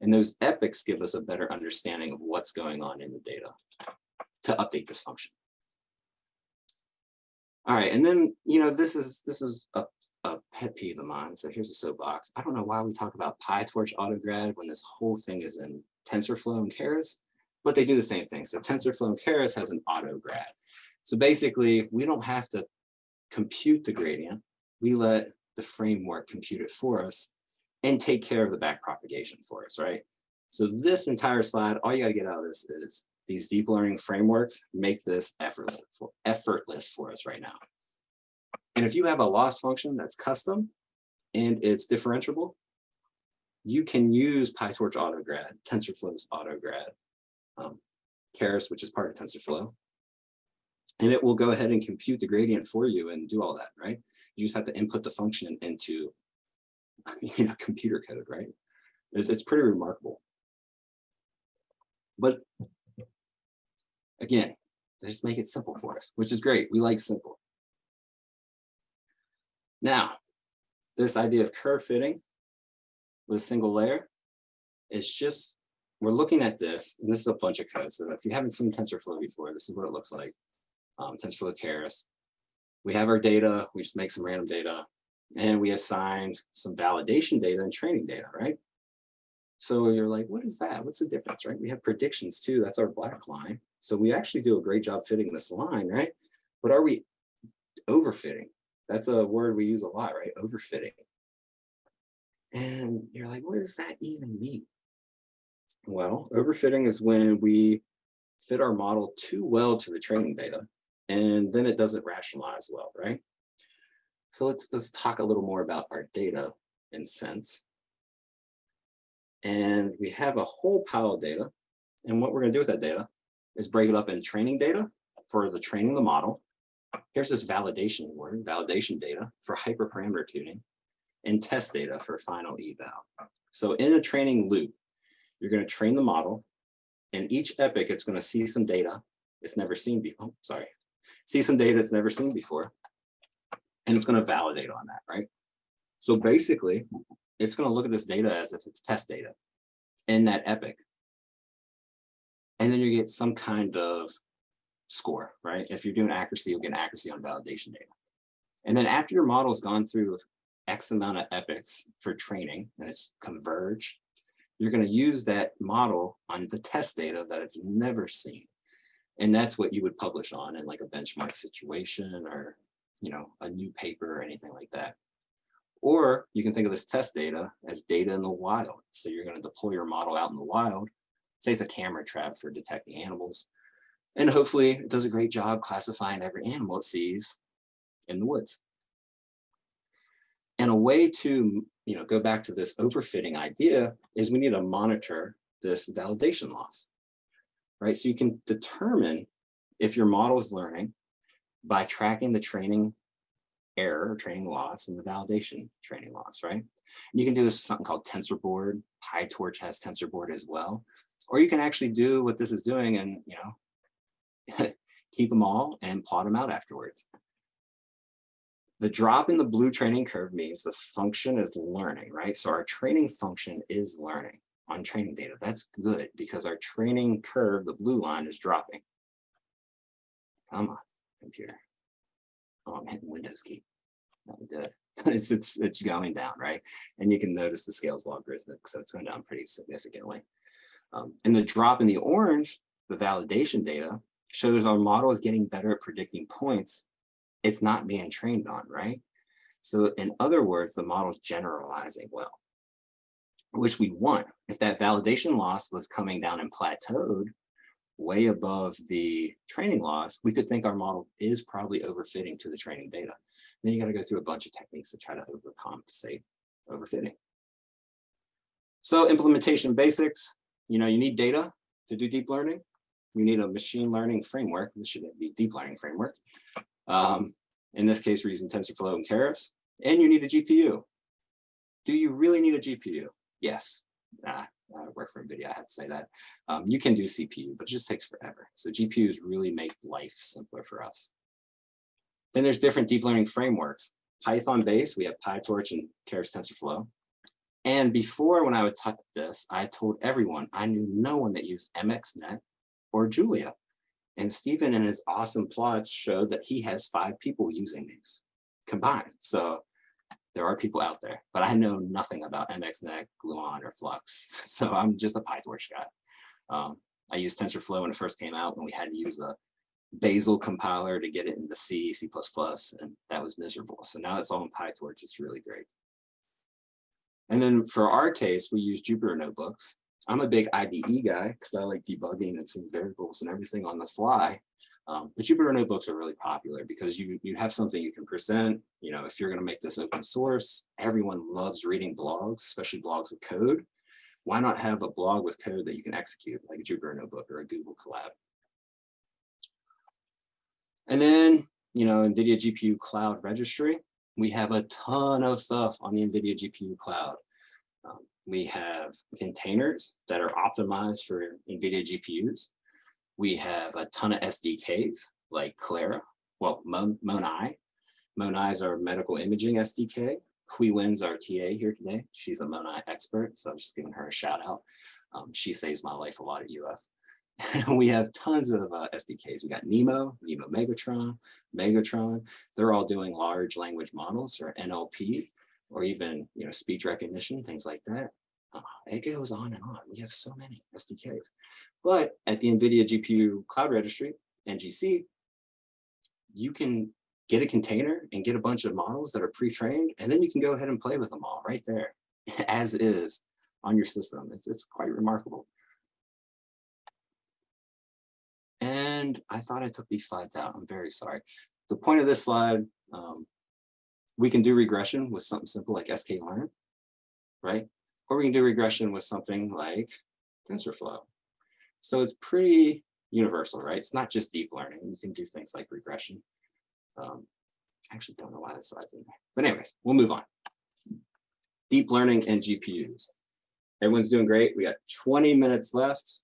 And those epochs give us a better understanding of what's going on in the data to update this function. All right, and then, you know, this is this is a, a pet peeve of mine. So here's a soapbox. I don't know why we talk about PyTorch AutoGrad when this whole thing is in TensorFlow and Keras, but they do the same thing. So TensorFlow and Keras has an AutoGrad. So basically, we don't have to compute the gradient. We let the framework compute it for us and take care of the back propagation for us, right? So this entire slide, all you got to get out of this is these deep learning frameworks make this effortless for, effortless for us right now. And if you have a loss function that's custom and it's differentiable, you can use PyTorch AutoGrad, TensorFlow's AutoGrad, um, Keras, which is part of TensorFlow, and it will go ahead and compute the gradient for you and do all that, right? You just have to input the function into (laughs) you know, computer code, right? It's, it's pretty remarkable. But again, they just make it simple for us, which is great. We like simple. Now, this idea of curve fitting with a single layer is just, we're looking at this, and this is a bunch of code. So if you haven't seen TensorFlow before, this is what it looks like. Um, TensorFlow Keras. We have our data, we just make some random data, and we assigned some validation data and training data, right? So you're like, what is that? What's the difference, right? We have predictions too, that's our black line. So we actually do a great job fitting this line, right? But are we overfitting? That's a word we use a lot, right? Overfitting. And you're like, what does that even mean? Well, overfitting is when we fit our model too well to the training data, and then it doesn't rationalize well, right? So let's, let's talk a little more about our data in sense. And we have a whole pile of data. And what we're gonna do with that data is break it up in training data for the training the model. Here's this validation word, validation data for hyperparameter tuning and test data for final eval. So in a training loop, you're gonna train the model and each epoch, it's gonna see some data it's never seen before, oh, sorry, see some data it's never seen before and it's going to validate on that, right? So basically, it's going to look at this data as if it's test data in that epoch. And then you get some kind of score, right? If you're doing accuracy, you'll get accuracy on validation data. And then after your model's gone through X amount of epochs for training and it's converged, you're going to use that model on the test data that it's never seen. And that's what you would publish on in like a benchmark situation or you know, a new paper or anything like that. Or you can think of this test data as data in the wild. So you're going to deploy your model out in the wild. Say it's a camera trap for detecting animals. And hopefully it does a great job classifying every animal it sees in the woods. And a way to you know, go back to this overfitting idea is we need to monitor this validation loss, right? So you can determine if your model is learning by tracking the training error or training loss and the validation training loss, right? And you can do this with something called TensorBoard. PyTorch has TensorBoard as well. Or you can actually do what this is doing and, you know, (laughs) keep them all and plot them out afterwards. The drop in the blue training curve means the function is learning, right? So our training function is learning on training data. That's good because our training curve, the blue line is dropping. Come on computer. Oh, I'm hitting Windows key. That would do it. it's it's it's going down, right? And you can notice the scales logarithmic, so it's going down pretty significantly. Um, and the drop in the orange, the validation data, shows our model is getting better at predicting points it's not being trained on, right? So in other words, the model's generalizing well. which we want. If that validation loss was coming down and plateaued way above the training loss, we could think our model is probably overfitting to the training data. Then you got to go through a bunch of techniques to try to overcompensate overfitting. So implementation basics, you know, you need data to do deep learning. You need a machine learning framework. This should be deep learning framework. Um, in this case, we're using TensorFlow and Keras. And you need a GPU. Do you really need a GPU? Yes. Nah, I work for NVIDIA, I have to say that. Um, you can do CPU, but it just takes forever. So GPUs really make life simpler for us. Then there's different deep learning frameworks. Python based, we have PyTorch and Keras TensorFlow. And before when I would talk this, I told everyone I knew no one that used MXNet or Julia. And Stephen in his awesome plots showed that he has five people using these combined. So there are people out there, but I know nothing about MXNet, Gluon, or Flux. (laughs) So I'm just a PyTorch guy. Um, I used TensorFlow when it first came out and we had to use a Bazel compiler to get it into C, C++, and that was miserable. So now it's all in PyTorch, it's really great. And then for our case, we use Jupyter notebooks. I'm a big IDE guy because I like debugging and seeing variables and everything on the fly. Um, but Jupyter notebooks are really popular because you, you have something you can present. You know, if you're going to make this open source, everyone loves reading blogs, especially blogs with code. Why not have a blog with code that you can execute like a Jupyter notebook or a Google Colab? And then, you know, NVIDIA GPU Cloud Registry, we have a ton of stuff on the NVIDIA GPU Cloud. Um, we have containers that are optimized for NVIDIA GPUs. We have a ton of SDKs like Clara, well, MONAI. MONAI is our medical imaging SDK. Hui Wen's our TA here today. She's a MONAI expert, so I'm just giving her a shout out. Um, she saves my life a lot at UF. (laughs) we have tons of uh, SDKs. We got NeMo, NeMo Megatron, Megatron. They're all doing large language models or NLP or even you know speech recognition, things like that. Uh, it goes on and on. We have so many SDKs. But at the NVIDIA GPU Cloud Registry, NGC, you can get a container and get a bunch of models that are pre-trained, and then you can go ahead and play with them all right there, (laughs) as is on your system. It's, it's quite remarkable. And I thought I took these slides out. I'm very sorry. The point of this slide, um, we can do regression with something simple like sklearn, right? Or we can do regression with something like TensorFlow. So it's pretty universal, right? It's not just deep learning. You can do things like regression. Um, I actually don't know why this slide's in there. But anyways, we'll move on. Deep learning and GPUs. Everyone's doing great. We got 20 minutes left.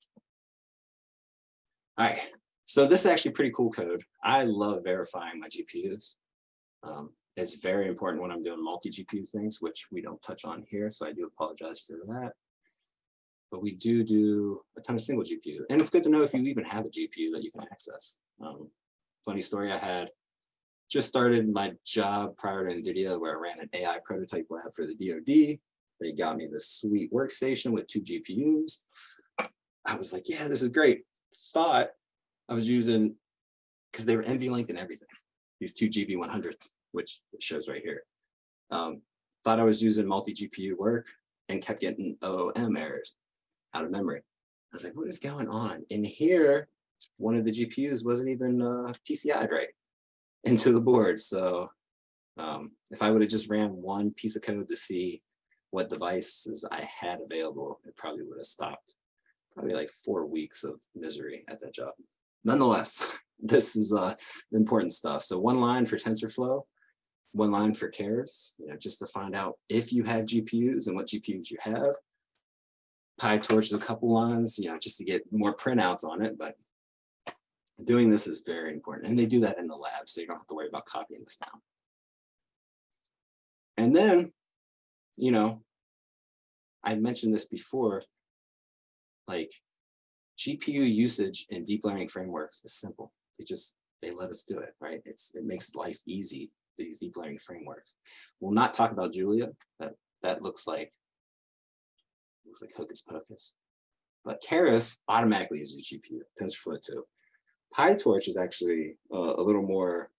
All right, so this is actually pretty cool code. I love verifying my GPUs. Um, it's very important when I'm doing multi-GPU things, which we don't touch on here, so I do apologize for that. But we do do a ton of single GPU. And it's good to know if you even have a GPU that you can access. Um, funny story, I had just started my job prior to NVIDIA where I ran an AI prototype lab for the DoD. They got me this sweet workstation with two GPUs. I was like, yeah, this is great. Thought I was using, because they were NVLink and everything, these two GV100s which it shows right here. Um, thought I was using multi-GPU work and kept getting OOM errors out of memory. I was like, what is going on? In here, one of the GPUs wasn't even uh, PCI'd right into the board. So um, if I would have just ran one piece of code to see what devices I had available, it probably would have stopped probably like four weeks of misery at that job. Nonetheless, (laughs) this is uh, important stuff. So one line for TensorFlow, one line for Keras, you know, just to find out if you have GPUs and what GPUs you have. PyTorch is a couple lines, you know, just to get more printouts on it, but doing this is very important. And they do that in the lab, so you don't have to worry about copying this down. And then, you know, I mentioned this before, like GPU usage in deep learning frameworks is simple. It just, they let us do it, right? It's It makes life easy these deep learning frameworks. We'll not talk about Julia. That that looks like looks like hocus pocus. But Keras automatically is GPU, TensorFlow too. PyTorch is actually uh, a little more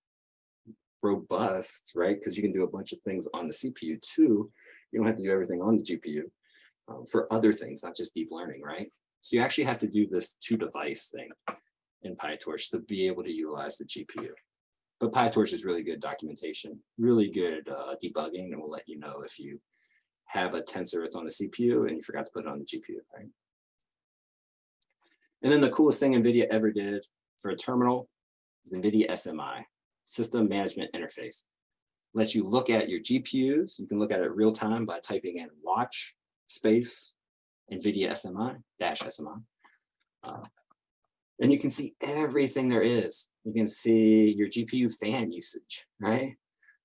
robust, right? Because you can do a bunch of things on the CPU too. You don't have to do everything on the GPU. um, for other things, not just deep learning, right? So you actually have to do this two device thing in PyTorch to be able to utilize the GPU. But PyTorch is really good documentation, really good uh, debugging, and will let you know if you have a tensor that's on the CPU and you forgot to put it on the GPU, right? And then the coolest thing NVIDIA ever did for a terminal is NVIDIA SMI, System Management Interface. Lets you look at your GPUs. You can look at it real time by typing in watch space NVIDIA SMI dash SMI. Uh, and you can see everything there is. You can see your GPU fan usage, right?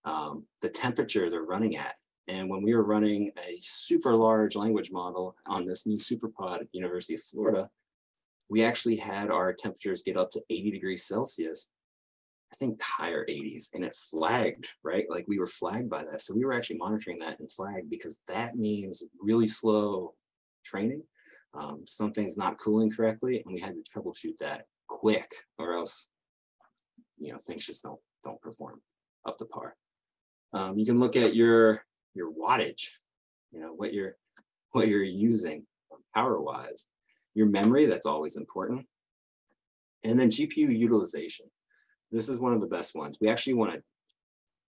Um, the temperature they're running at. And when we were running a super large language model on this new SuperPod at the University of Florida, we actually had our temperatures get up to 80 degrees Celsius, I think higher 80s, and it flagged, right? Like we were flagged by that. So we were actually monitoring that and flagged because that means really slow training. Um, something's not cooling correctly, and we had to troubleshoot that quick, or else, you know, things just don't don't perform up to par. Um, you can look at your your wattage, you know, what you're (laughs) what you're using power wise your memory, that's always important. And then GPU utilization. This is one of the best ones. We actually want to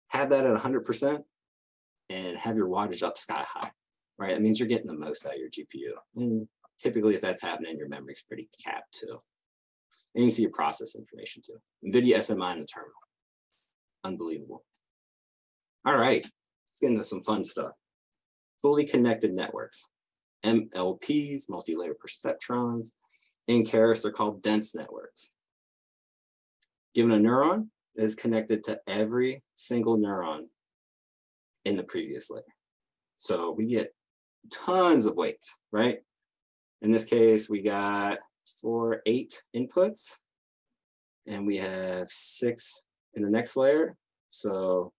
have that at 100% and have your wattage up sky high, right? It means you're getting the most out of your GPU. And typically if that's happening, your memory's pretty capped too. And you see your process information too. NVIDIA SMI in the terminal. Unbelievable. All right, let's get into some fun stuff. Fully connected networks. MLPs, multi-layer perceptrons. In Keras, they're called dense networks. Given a neuron, is connected to every single neuron in the previous layer. So we get tons of weights, right? In this case, we got four, eight inputs, and we have six in the next layer. So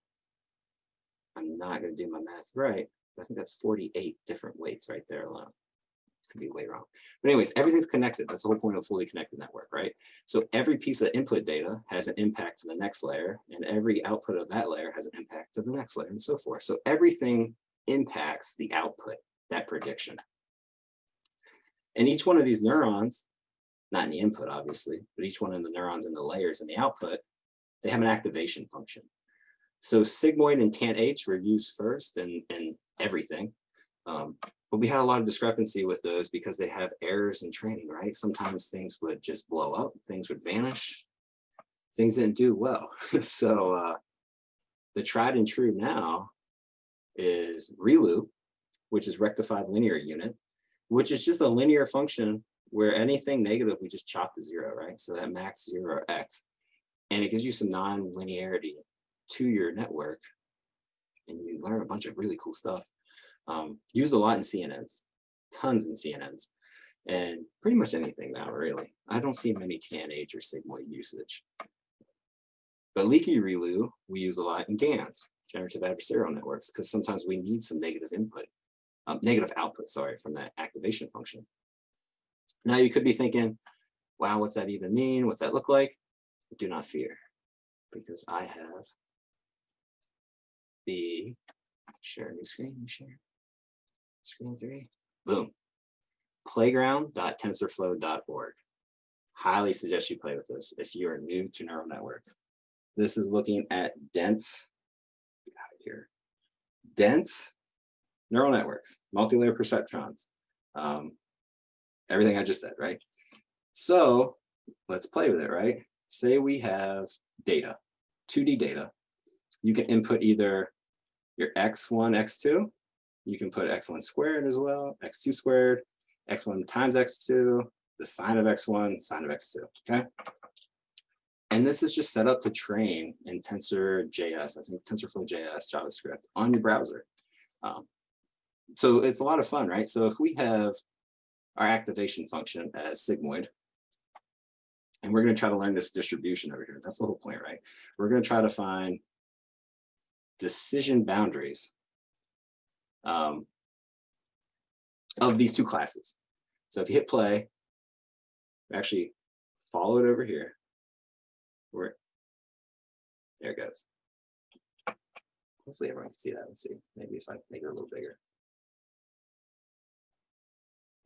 I'm not going to do my math right. I think that's 48 different weights right there alone. Could be way wrong. But anyways, everything's connected. That's the whole point of a fully connected network, right? So every piece of input data has an impact to the next layer, and every output of that layer has an impact to the next layer, and so forth. So everything impacts the output, that prediction. And each one of these neurons, not in the input, obviously, but each one of the neurons in the layers in the output, they have an activation function. So sigmoid and tanh were used first and, and everything. Um, but we had a lot of discrepancy with those because they have errors in training, right? Sometimes things would just blow up, things would vanish, things didn't do well. (laughs) so uh, the tried and true now is ReLU, which is rectified linear unit, which is just a linear function where anything negative, we just chop to zero, right? So that max zero x, and it gives you some non-linearity to your network and you learn a bunch of really cool stuff. Um, used a lot in CNNs, tons in CNNs, and pretty much anything now, really. I don't see many tanh or sigmoid usage. But leaky ReLU, we use a lot in GANs, generative adversarial networks, because sometimes we need some negative input, um, negative output, sorry, from that activation function. Now you could be thinking, wow, what's that even mean? What's that look like? Do not fear, because I have the share new screen, share screen three, boom. Playground.tensorflow.org. Highly suggest you play with this if you are new to neural networks. This is looking at dense, get out of here, dense neural networks, multi-layer perceptrons, um, everything I just said, right? So let's play with it, right? Say we have data, 2D data. You can input either your x1, x2. You can put x1 squared as well, x2 squared, x1 times x2, the sine of x1, sine of x2, okay? And this is just set up to train in TensorJS, I think TensorFlow.js JavaScript on your browser. Um, so it's a lot of fun, right? So if we have our activation function as sigmoid, and we're going to try to learn this distribution over here. That's the whole point, right? We're going to try to find decision boundaries um, of these two classes. So if you hit play, actually follow it over here. Where there it goes. Hopefully everyone can see that. Let's see. Maybe if I make it a little bigger.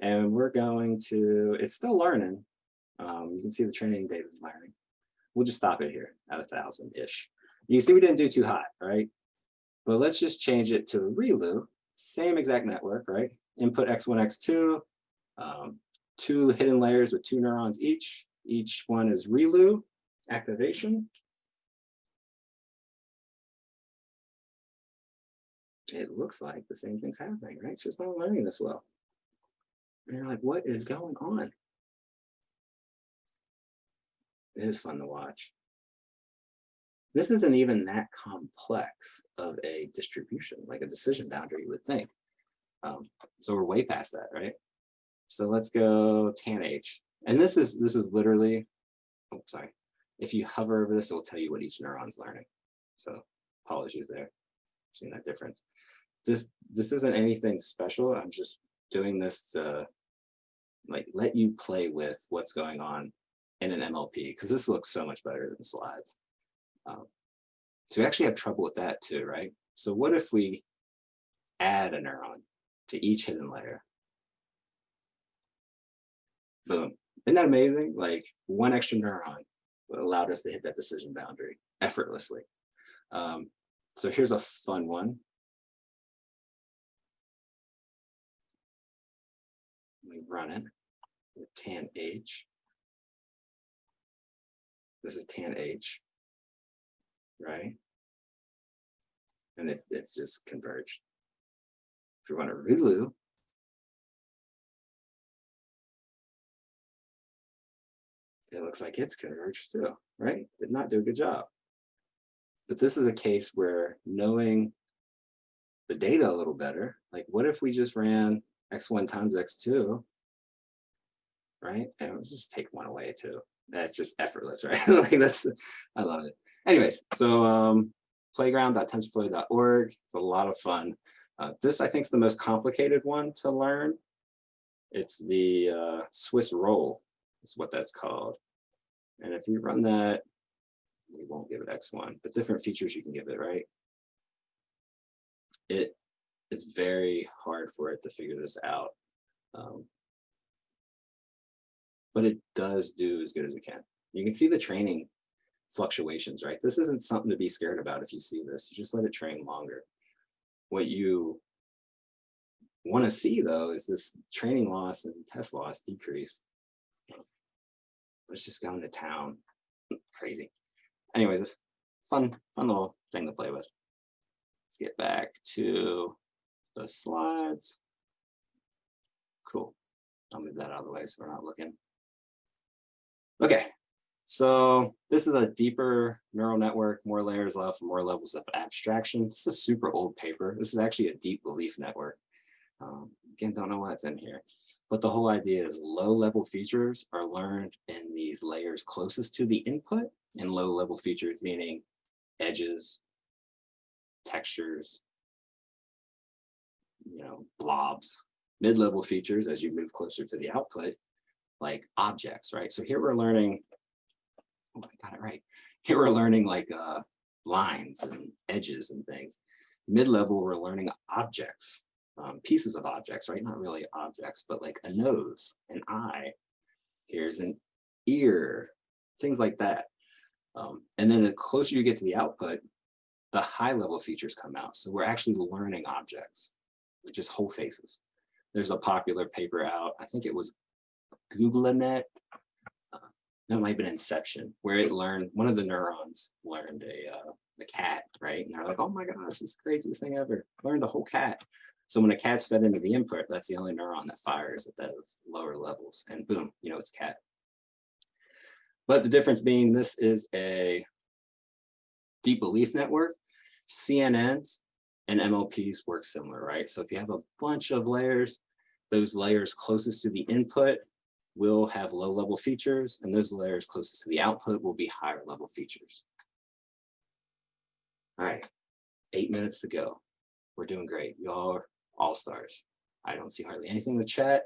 And we're going to, it's still learning. Um, you can see the training data is learning. We'll just stop it here at a thousand-ish. You see we didn't do too hot, right? But let's just change it to ReLU, same exact network, right? Input X1, X2, um, two hidden layers with two neurons each. Each one is ReLU activation. It looks like the same thing's happening, right? It's just not learning this well. And you're like, what is going on? It is fun to watch. This isn't even that complex of a distribution, like a decision boundary, you would think. Um, so we're way past that, right? So let's go tan H. And this is this is literally, oh, sorry. If you hover over this, it will tell you what each neuron's learning. So apologies there, seeing that difference. This this isn't anything special. I'm just doing this to like let you play with what's going on in an MLP because this looks so much better than slides. Um, so we actually have trouble with that too, right? So what if we add a neuron to each hidden layer? Boom. Isn't that amazing? Like one extra neuron allowed us to hit that decision boundary effortlessly. Um, so here's a fun one. Me run it with tan H. This is tan H right? And it's, it's just converged. If we want to ReLU, it looks like it's converged too, right? Did not do a good job. But this is a case where knowing the data a little better, like what if we just ran x1 times x2, right? And we'll just take one away too. That's just effortless, (laughs) right? like that's, I love it anyways, so um, playground.tensorflow.org. It's a lot of fun. Uh, this, I think, is the most complicated one to learn. It's the uh, Swiss roll is what that's called. And if you run that, we won't give it X1, but different features you can give it, right? It It's very hard for it to figure this out. Um, but it does do as good as it can. You can see the training fluctuations, right? This isn't something to be scared about if you see this. You just let it train longer. What you want to see though is this training loss and test loss decrease. Let's just go into town. Crazy. Anyways, this fun, fun little thing to play with. Let's get back to the slides. Cool. I'll move that out of the way so we're not looking. Okay, so this is a deeper neural network, more layers left, more levels of abstraction. This is a super old paper. This is actually a deep belief network. Um, again, don't know what's in here. But the whole idea is low level features are learned in these layers closest to the input and low level features, meaning edges, textures, you know, blobs, mid-level features as you move closer to the output, like objects, right? So here we're learning oh, I got it right. Here we're learning like uh, lines and edges and things. Mid-level, we're learning objects, um, pieces of objects, right? Not really objects, but like a nose, an eye. Here's an ear, things like that. Um, and then the closer you get to the output, the high level features come out. So we're actually learning objects, is whole faces. There's a popular paper out, I think it was GoogleNet no, it might have been Inception, where it learned, one of the neurons learned a, uh, a cat, right? And they're like, oh my gosh, this is the craziest thing ever. Learned a whole cat. So when a cat's fed into the input, that's the only neuron that fires at those lower levels. And boom, you know, it's cat. But the difference being this is a deep belief network. CNNs and MLPs work similar, right? So if you have a bunch of layers, those layers closest to the input will have low level features and those layers closest to the output will be higher level features. All right, eight minutes to go. We're doing great. Y'all are all stars. I don't see hardly anything in the chat.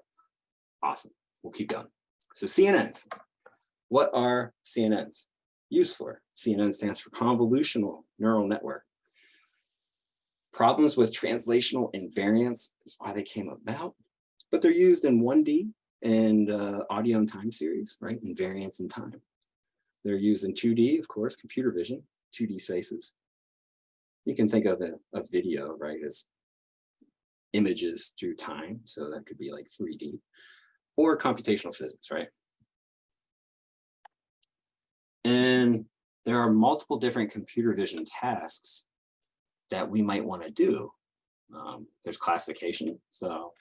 Awesome. We'll keep going. So CNNs. What are CNNs used for? CNN stands for convolutional neural network. Problems with translational invariance is why they came about but they're used in 1D and uh, audio and time series, right? And variance in time. They're used in 2D, of course, computer vision, 2D spaces. You can think of a, a video, right, as images through time. So that could be like 3D or computational physics, right? And there are multiple different computer vision tasks that we might want to do. Um, there's classification. So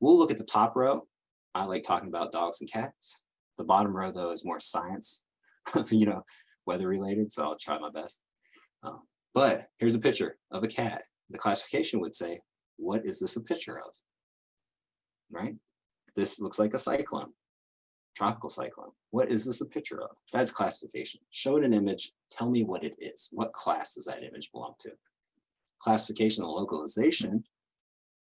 we'll look at the top row. I like talking about dogs and cats. The bottom row, though, is more science, (laughs) you know, weather related. So I'll try my best. Um, but here's a picture of a cat. The classification would say, what is this a picture of? Right? This looks like a cyclone, tropical cyclone. What is this a picture of? That's classification. Show it an image, tell me what it is. What class does that image belong to? Classification and localization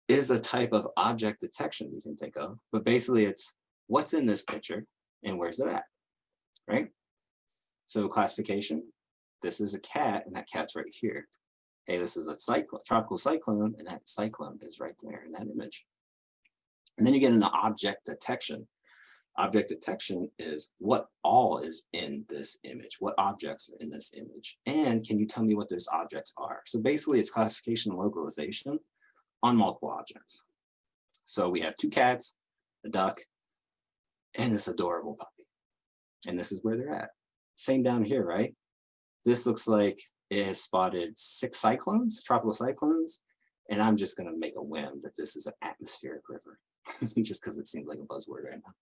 is a type of object detection you can think of, but basically it's what's in this picture and where's it at, right? So classification, this is a cat and that cat's right here. Hey, this is a cyclone, tropical cyclone and that cyclone is right there in that image. And then you get into object detection. Object detection is what all is in this image, what objects are in this image, and can you tell me what those objects are? So basically it's classification and localization on multiple objects. So we have two cats, a duck, and this adorable puppy. And this is where they're at. Same down here, right? This looks like it has spotted six cyclones, tropical cyclones, and I'm just gonna make a whim that this is an atmospheric river, (laughs) just because it seems like a buzzword right now.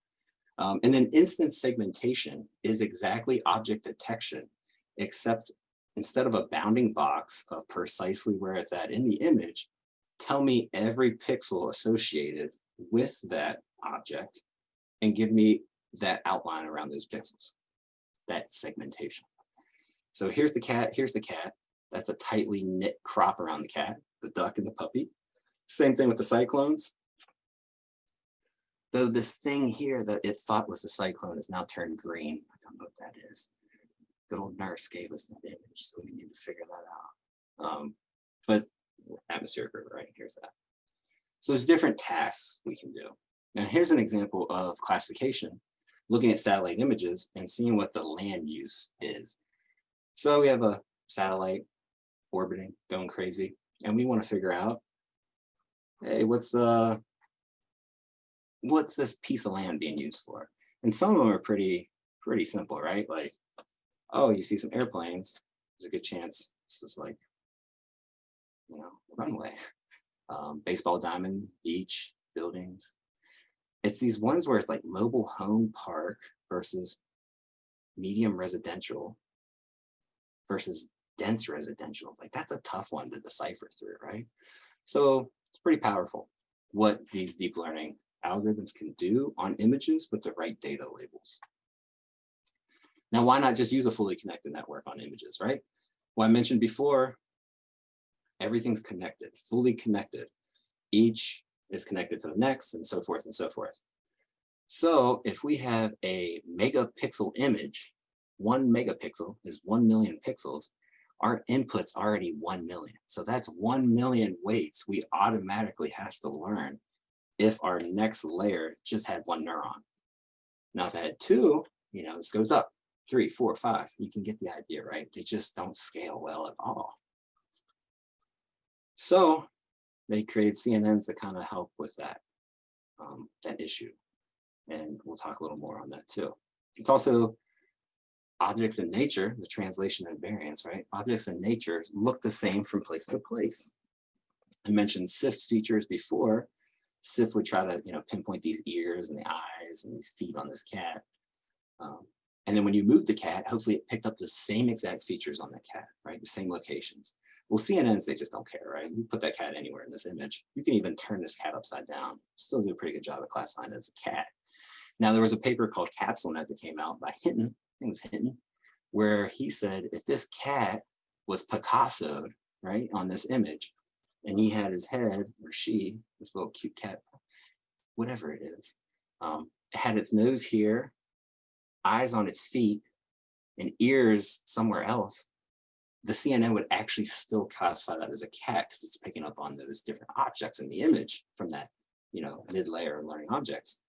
Um, and then instance segmentation is exactly object detection, except instead of a bounding box of precisely where it's at in the image, tell me every pixel associated with that object and give me that outline around those pixels, that segmentation. So here's the cat, here's the cat. That's a tightly knit crop around the cat, the duck and the puppy. Same thing with the cyclones. Though this thing here that it thought was a cyclone is now turned green. I don't know what that is. Good old NERSC gave us that image, so we need to figure that out. Um, but atmospheric river, right? Here's that. So there's different tasks we can do. Now here's an example of classification, looking at satellite images and seeing what the land use is. So we have a satellite orbiting, going crazy, and we want to figure out, hey, what's uh, what's this piece of land being used for? And some of them are pretty, pretty simple, right? Like, oh, you see some airplanes, there's a good chance this is like, you know, runway. (laughs) Um, baseball diamond, beach, buildings. It's these ones where it's like mobile home park versus medium residential versus dense residential. Like that's a tough one to decipher through, right? So it's pretty powerful what these deep learning algorithms can do on images with the right data labels. Now, why not just use a fully connected network on images, right? Well, I mentioned before, everything's connected, fully connected. Each is connected to the next and so forth and so forth. So if we have a megapixel image one megapixel is 1 million pixels, our input's already 1 million. So that's 1 million weights we automatically have to learn if our next layer just had one neuron. Now, if I had two, you know, this goes up, three, four, five, you can get the idea, right? They just don't scale well at all. So they created CNNs that kind of help with that, um, that issue. And we'll talk a little more on that too. It's also objects in nature, the translation invariance, right? Objects in nature look the same from place to place. I mentioned SIFT features before. SIFT would try to, you know, pinpoint these ears and the eyes and these feet on this cat. Um, and then when you move the cat, hopefully it picked up the same exact features on the cat, right? The same locations. Well, CNNs, they just don't care, right? You put that cat anywhere in this image. You can even turn this cat upside down. Still do a pretty good job of classifying it as a cat. Now, there was a paper called CapsuleNet that came out by Hinton I think it was Hinton, where he said, if this cat was Picasso, right, on this image, and he had his head, or she, this little cute cat, whatever it is, um, it had its nose here, eyes on its feet, and ears somewhere else, the CNN would actually still classify that as a cat because it's picking up on those different objects in the image from that you know, mid-layer learning objects.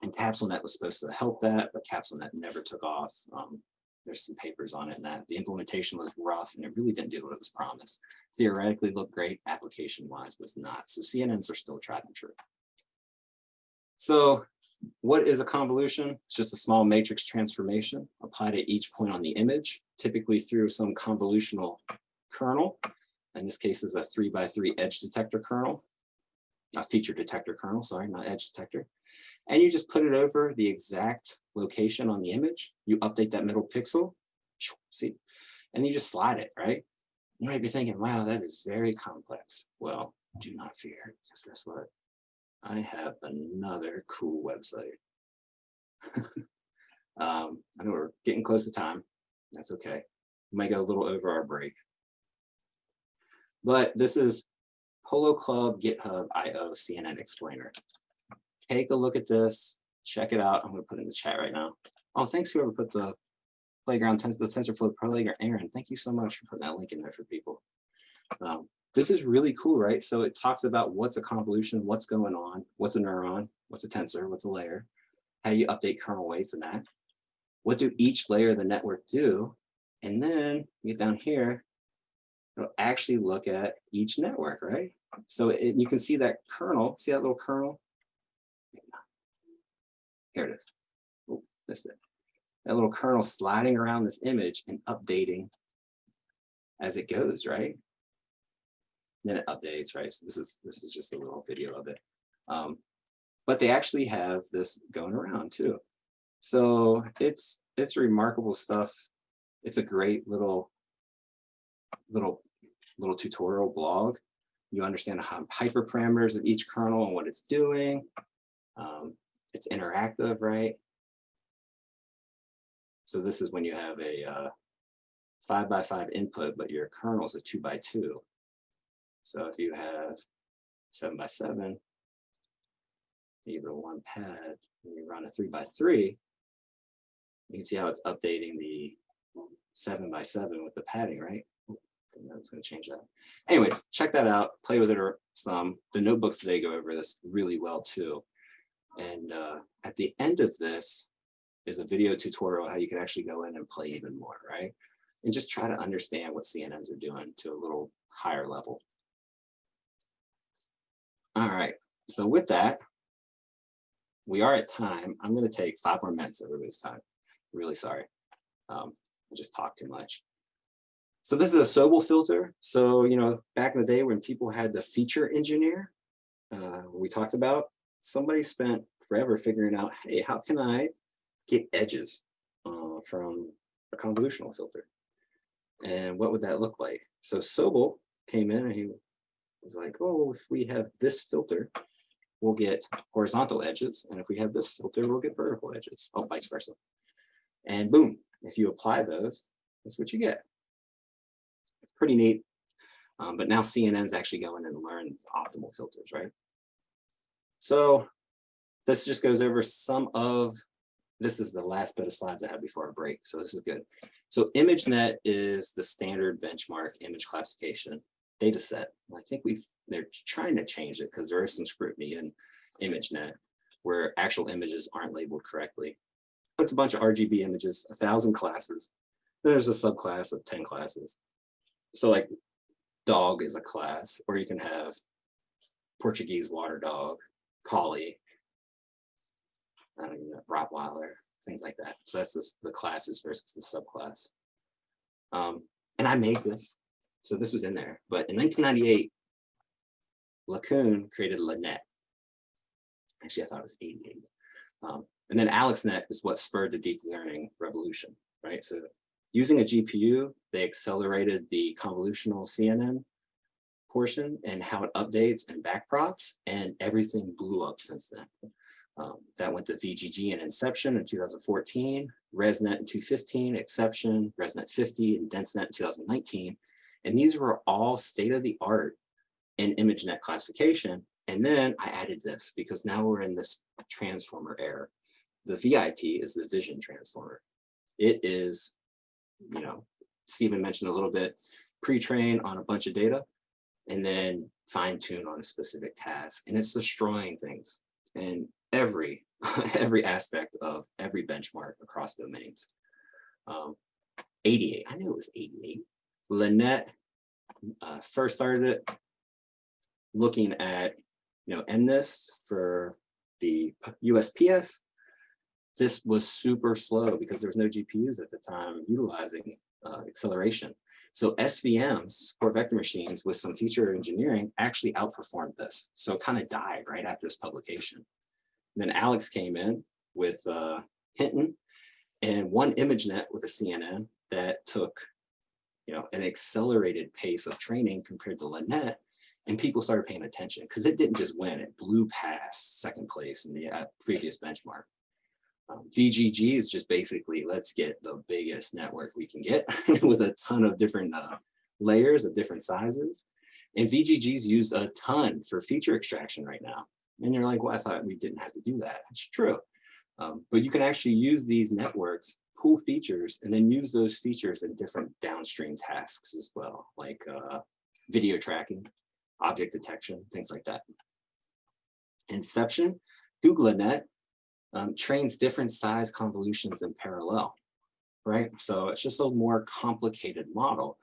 And CapsuleNet was supposed to help that, but CapsuleNet never took off. Um, there's some papers on it that the implementation was rough and it really didn't do what it was promised. Theoretically looked great, application wise was not. So CNNs are still tried and true. So what is a convolution? It's just a small matrix transformation applied at each point on the image, typically through some convolutional kernel. In this case is a three by three edge detector kernel, a feature detector kernel, sorry, not edge detector. And you just put it over the exact location on the image. You update that middle pixel, see, and you just slide it, right? You might be thinking, wow, that is very complex. Well, do not fear, because guess what? I have another cool website. (laughs) um, I know we're getting close to time. That's okay. We might go a little over our break. But this is Polo Club GitHub IO CNN Explainer. Take a look at this, check it out. I'm going to put it in the chat right now. Oh, thanks whoever put the playground, the TensorFlow playground, Aaron. Thank you so much for putting that link in there for people. Um, this is really cool, right? So it talks about what's a convolution, what's going on, what's a neuron, what's a tensor, what's a layer, how you update kernel weights and that. What do each layer of the network do? And then you get down here, it'll actually look at each network, right? So it, you can see that kernel, see that little kernel? Here it is. Missed it. That little kernel sliding around this image and updating as it goes, right? then it updates, right? So this is this is just a little video of it. Um, but they actually have this going around too. So it's it's remarkable stuff. It's a great little little little tutorial blog. You understand how hyperparameters of each kernel and what it's doing. Um, it's interactive, right? So this is when you have a uh, five by five input, but your kernel is a two by two. So if you have seven by seven, either one pad, and you run a three by three, you can see how it's updating the seven by seven with the padding, right? I was going to change that. Anyways, check that out, play with it or some. The notebooks today go over this really well too. And uh, at the end of this is a video tutorial how you can actually go in and play even more, right? And just try to understand what CNNs are doing to a little higher level. All right, so with that, we are at time. I'm going to take five more minutes of everybody's time. Really sorry. Um, I just talked too much. So this is a Sobel filter. So, you know, back in the day when people had the feature engineer, uh, we talked about, somebody spent forever figuring out, hey, how can I get edges uh, from a convolutional filter? And what would that look like? So Sobel came in and he was like, oh, if we have this filter, we'll get horizontal edges. And if we have this filter, we'll get vertical edges, oh, vice versa. And boom, if you apply those, that's what you get. Pretty neat. Um, but now CNN's actually going and learn optimal filters, right? So this just goes over some of, this is the last bit of slides I had before our break, so this is good. So ImageNet is the standard benchmark image classification data set. I think we've, they're trying to change it because there is some scrutiny in ImageNet where actual images aren't labeled correctly. It's a bunch of RGB images, a thousand classes. There's a subclass of 10 classes. So like dog is a class, or you can have Portuguese water dog, collie, I don't know, Rottweiler, things like that. So that's the, the classes versus the subclass. Um, and I made this. So this was in there. But in 1998, LeCun created LeNet. Actually, I thought it was 88. Um, and then AlexNet is what spurred the deep learning revolution, right? So using a GPU, they accelerated the convolutional CNN portion and how it updates and backprops, and everything blew up since then. Um, that went to VGG and Inception in 2014, ResNet in 2015, Xception, ResNet 50, and DenseNet in 2019. And these were all state of the art in ImageNet classification. And then I added this because now we're in this transformer era. The VIT is the vision transformer. It is, you know, Stephen mentioned a little bit, pre-train on a bunch of data. And then fine tune on a specific task. And it's destroying things in every, (laughs) every aspect of every benchmark across domains. Um, 88, I knew it was 88. LeNet uh, first started it looking at, you know, MNIST for the USPS. This was super slow because there was no GPUs at the time utilizing uh, acceleration. So SVMs, support vector machines with some feature engineering actually outperformed this. So it kind of died right after this publication. And then Alex came in with uh, Hinton and won ImageNet with a CNN that took you know, an accelerated pace of training compared to LeNet, and people started paying attention because it didn't just win, it blew past second place in the uh, previous benchmark. VGG is just basically, let's get the biggest network we can get (laughs) with a ton of different uh, layers of different sizes. And VGG's is used a ton for feature extraction right now. And you're like, well, I thought we didn't have to do that. It's true. Um, but you can actually use these networks, pull features, and then use those features in different downstream tasks as well, like uh, video tracking, object detection, things like that. Inception, Google GoogleNet um, trains different size convolutions in parallel, right? So it's just a more complicated model,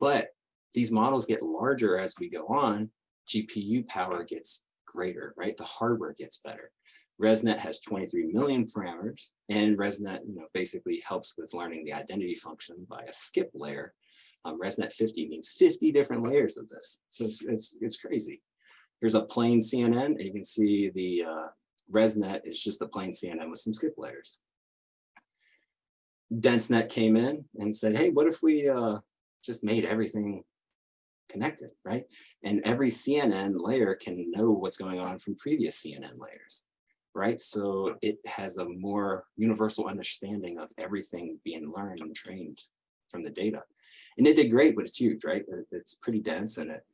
but these models get larger as we go on, GPU power gets greater, right? The hardware gets better. ResNet has 23 million parameters and ResNet you know, basically helps with learning the identity function by a skip layer. Um, ResNet 50 means 50 different layers of this. So it's, it's, it's crazy. Here's a plain CNN and you can see the uh, ResNet is just a plain CNN with some skip layers. DenseNet came in and said, hey, what if we uh, just made everything connected, right? And every CNN layer can know what's going on from previous CNN layers, right? So it has a more universal understanding of everything being learned and trained from the data. And it did great, but it's huge, right? It's pretty dense and it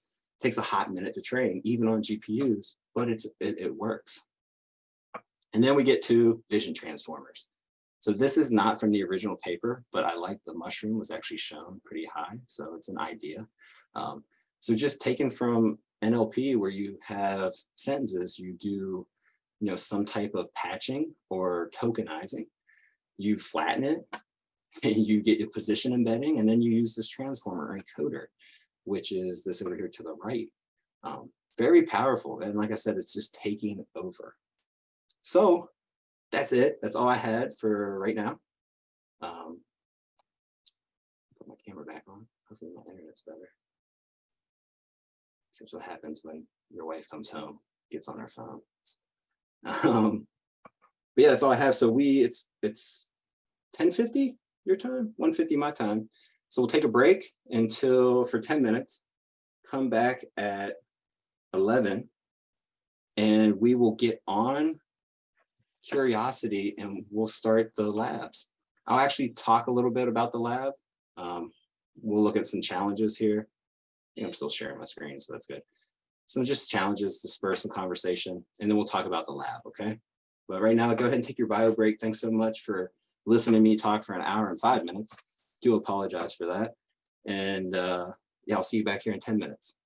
takes a hot minute to train, even on GPUs, but it's it, it works. And then we get to vision transformers. So this is not from the original paper, but I like the mushroom was actually shown pretty high. So it's an idea. Um, so just taken from NLP where you have sentences, you do you know, some type of patching or tokenizing, you flatten it, and (laughs) you get your position embedding, and then you use this transformer encoder, which is this over here to the right. Um, very powerful. And like I said, it's just taking over. So that's it. That's all I had for right now. Um, put my camera back on. Hopefully my internet's better. That's what happens when your wife comes home, gets on her phone. (laughs) Um, but yeah, that's all I have. So we, it's it's 1050 your time, 150 my time. So we'll take a break until for 10 minutes, come back at 11, and we will get on curiosity and we'll start the labs. I'll actually talk a little bit about the lab. Um, we'll look at some challenges here. I'm still sharing my screen, so that's good. Some just challenges to spur some conversation, and then we'll talk about the lab, okay? But right now, go ahead and take your bio break. Thanks so much for listening to me talk for an hour and five minutes. Do apologize for that. And uh, yeah, I'll see you back here in 10 minutes.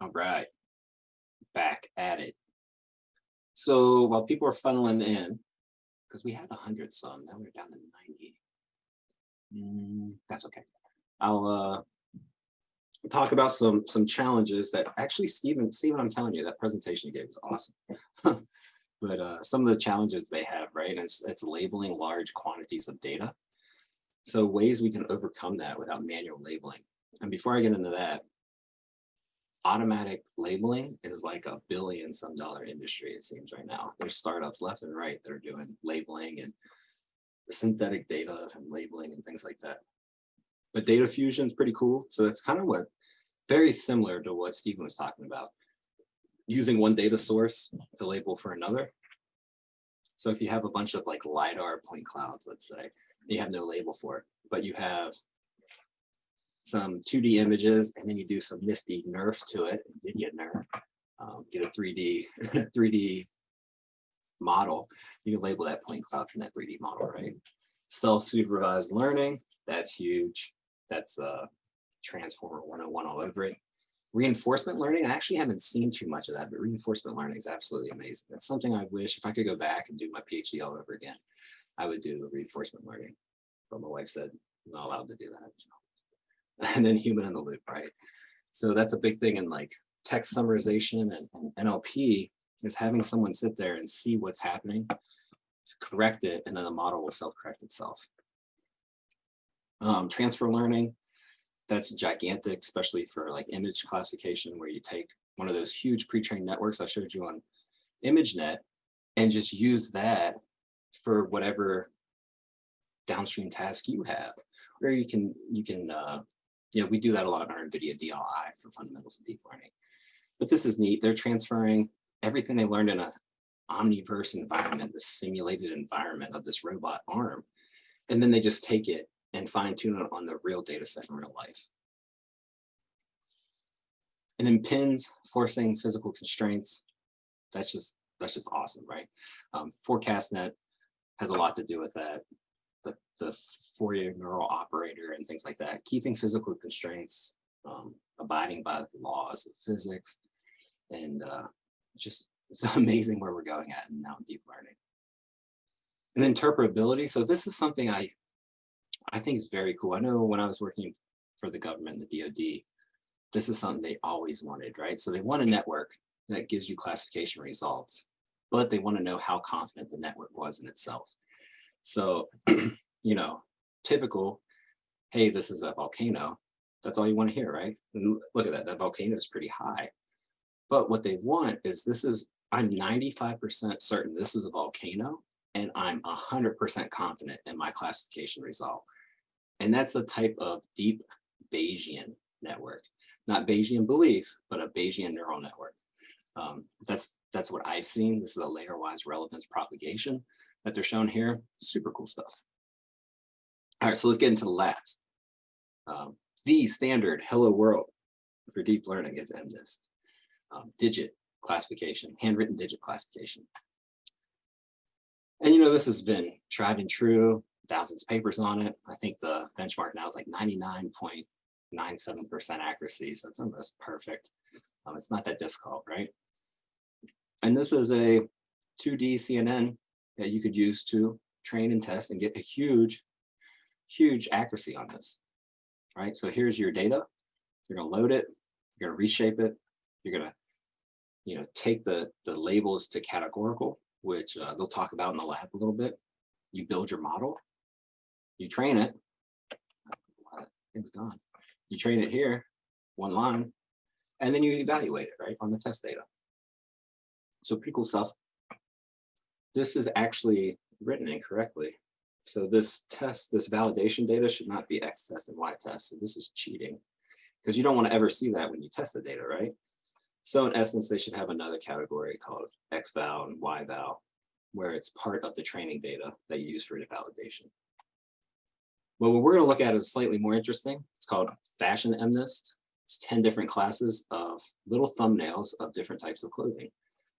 All right back at it. So while people are funneling in, because we had 100 some, now we're down to 90. Mm, that's okay. I'll uh, talk about some some challenges that actually Stephen, Stephen, I'm telling you, that presentation you gave was awesome. (laughs) but uh, some of the challenges they have, right? It's, it's labeling large quantities of data. So ways we can overcome that without manual labeling. And before I get into that, automatic labeling is like a billion some dollar industry, it seems right now. There's startups left and right that are doing labeling and synthetic data and labeling and things like that. But data fusion is pretty cool. So that's kind of what, very similar to what Stephen was talking about. Using one data source to label for another. So if you have a bunch of like LiDAR point clouds, let's say, you have no label for it, but you have some 2D images, and then you do some nifty nerf to it, NVIDIA nerf, um, get a 3D 3D (laughs) model. You can label that point cloud from that 3D model, right? Self-supervised learning. That's huge. That's uh, Transformer 101 all over it. Reinforcement learning, I actually haven't seen too much of that, but reinforcement learning is absolutely amazing. That's something I wish if I could go back and do my PhD all over again, I would do reinforcement learning. But my wife said, I'm not allowed to do that. So. (laughs) And then human in the loop, right? So that's a big thing in like text summarization and, and NLP is having someone sit there and see what's happening, correct it, and then the model will self-correct itself. Um, transfer learning, that's gigantic, especially for like image classification, where you take one of those huge pre-trained networks I showed you on ImageNet and just use that for whatever downstream task you have. Or you can, you can, uh, you know, we do that a lot in our NVIDIA DLI for fundamentals of deep learning. But this is neat. They're transferring everything they learned in a omniverse environment, the simulated environment of this robot arm. And then they just take it and fine tune it on the real data set in real life. And then PINNs, forcing physical constraints. That's just, that's just awesome, right? Um, FourCastNet has a lot to do with that. The, the Fourier neural operator and things like that, keeping physical constraints, um, abiding by the laws of physics, and uh, just it's (laughs) amazing where we're going at now in deep learning. And interpretability. So this is something I I think is very cool. I know when I was working for the government, the DoD, this is something they always wanted, right? So they want a network that gives you classification results, but they want to know how confident the network was in itself. So, (clears throat) you know, typical, hey, this is a volcano. That's all you want to hear, right? Look at that, that volcano is pretty high. But what they want is this is, I'm 95% certain this is a volcano and I'm 100% confident in my classification result. And that's the type of deep Bayesian network, not Bayesian belief, but a Bayesian neural network. Um, that's, that's what I've seen. This is a layer-wise relevance propagation that they're shown here. Super cool stuff. All right, so let's get into the labs. Um, the standard hello world for deep learning is MNIST um, digit classification, handwritten digit classification. And you know, this has been tried and true, thousands of papers on it. I think the benchmark now is like 99.97% accuracy, so it's almost perfect. Um, it's not that difficult, right? And this is a 2D CNN that you could use to train and test and get a huge, huge accuracy on this, right? So here's your data. You're gonna load it, you're gonna reshape it, you're gonna, you know, take the, the labels to categorical, which uh, they'll talk about in the lab a little bit. You build your model, you train it, it's done. You train it here, one line, and then you evaluate it, right, on the test data. So pretty cool stuff. This is actually written incorrectly. So this test, this validation data should not be X test and Y test. So this is cheating because you don't want to ever see that when you test the data, right? So in essence, they should have another category called X val and Y val, where it's part of the training data that you use for the validation. Well, what we're going to look at is slightly more interesting. It's called Fashion MNIST. It's 10 different classes of little thumbnails of different types of clothing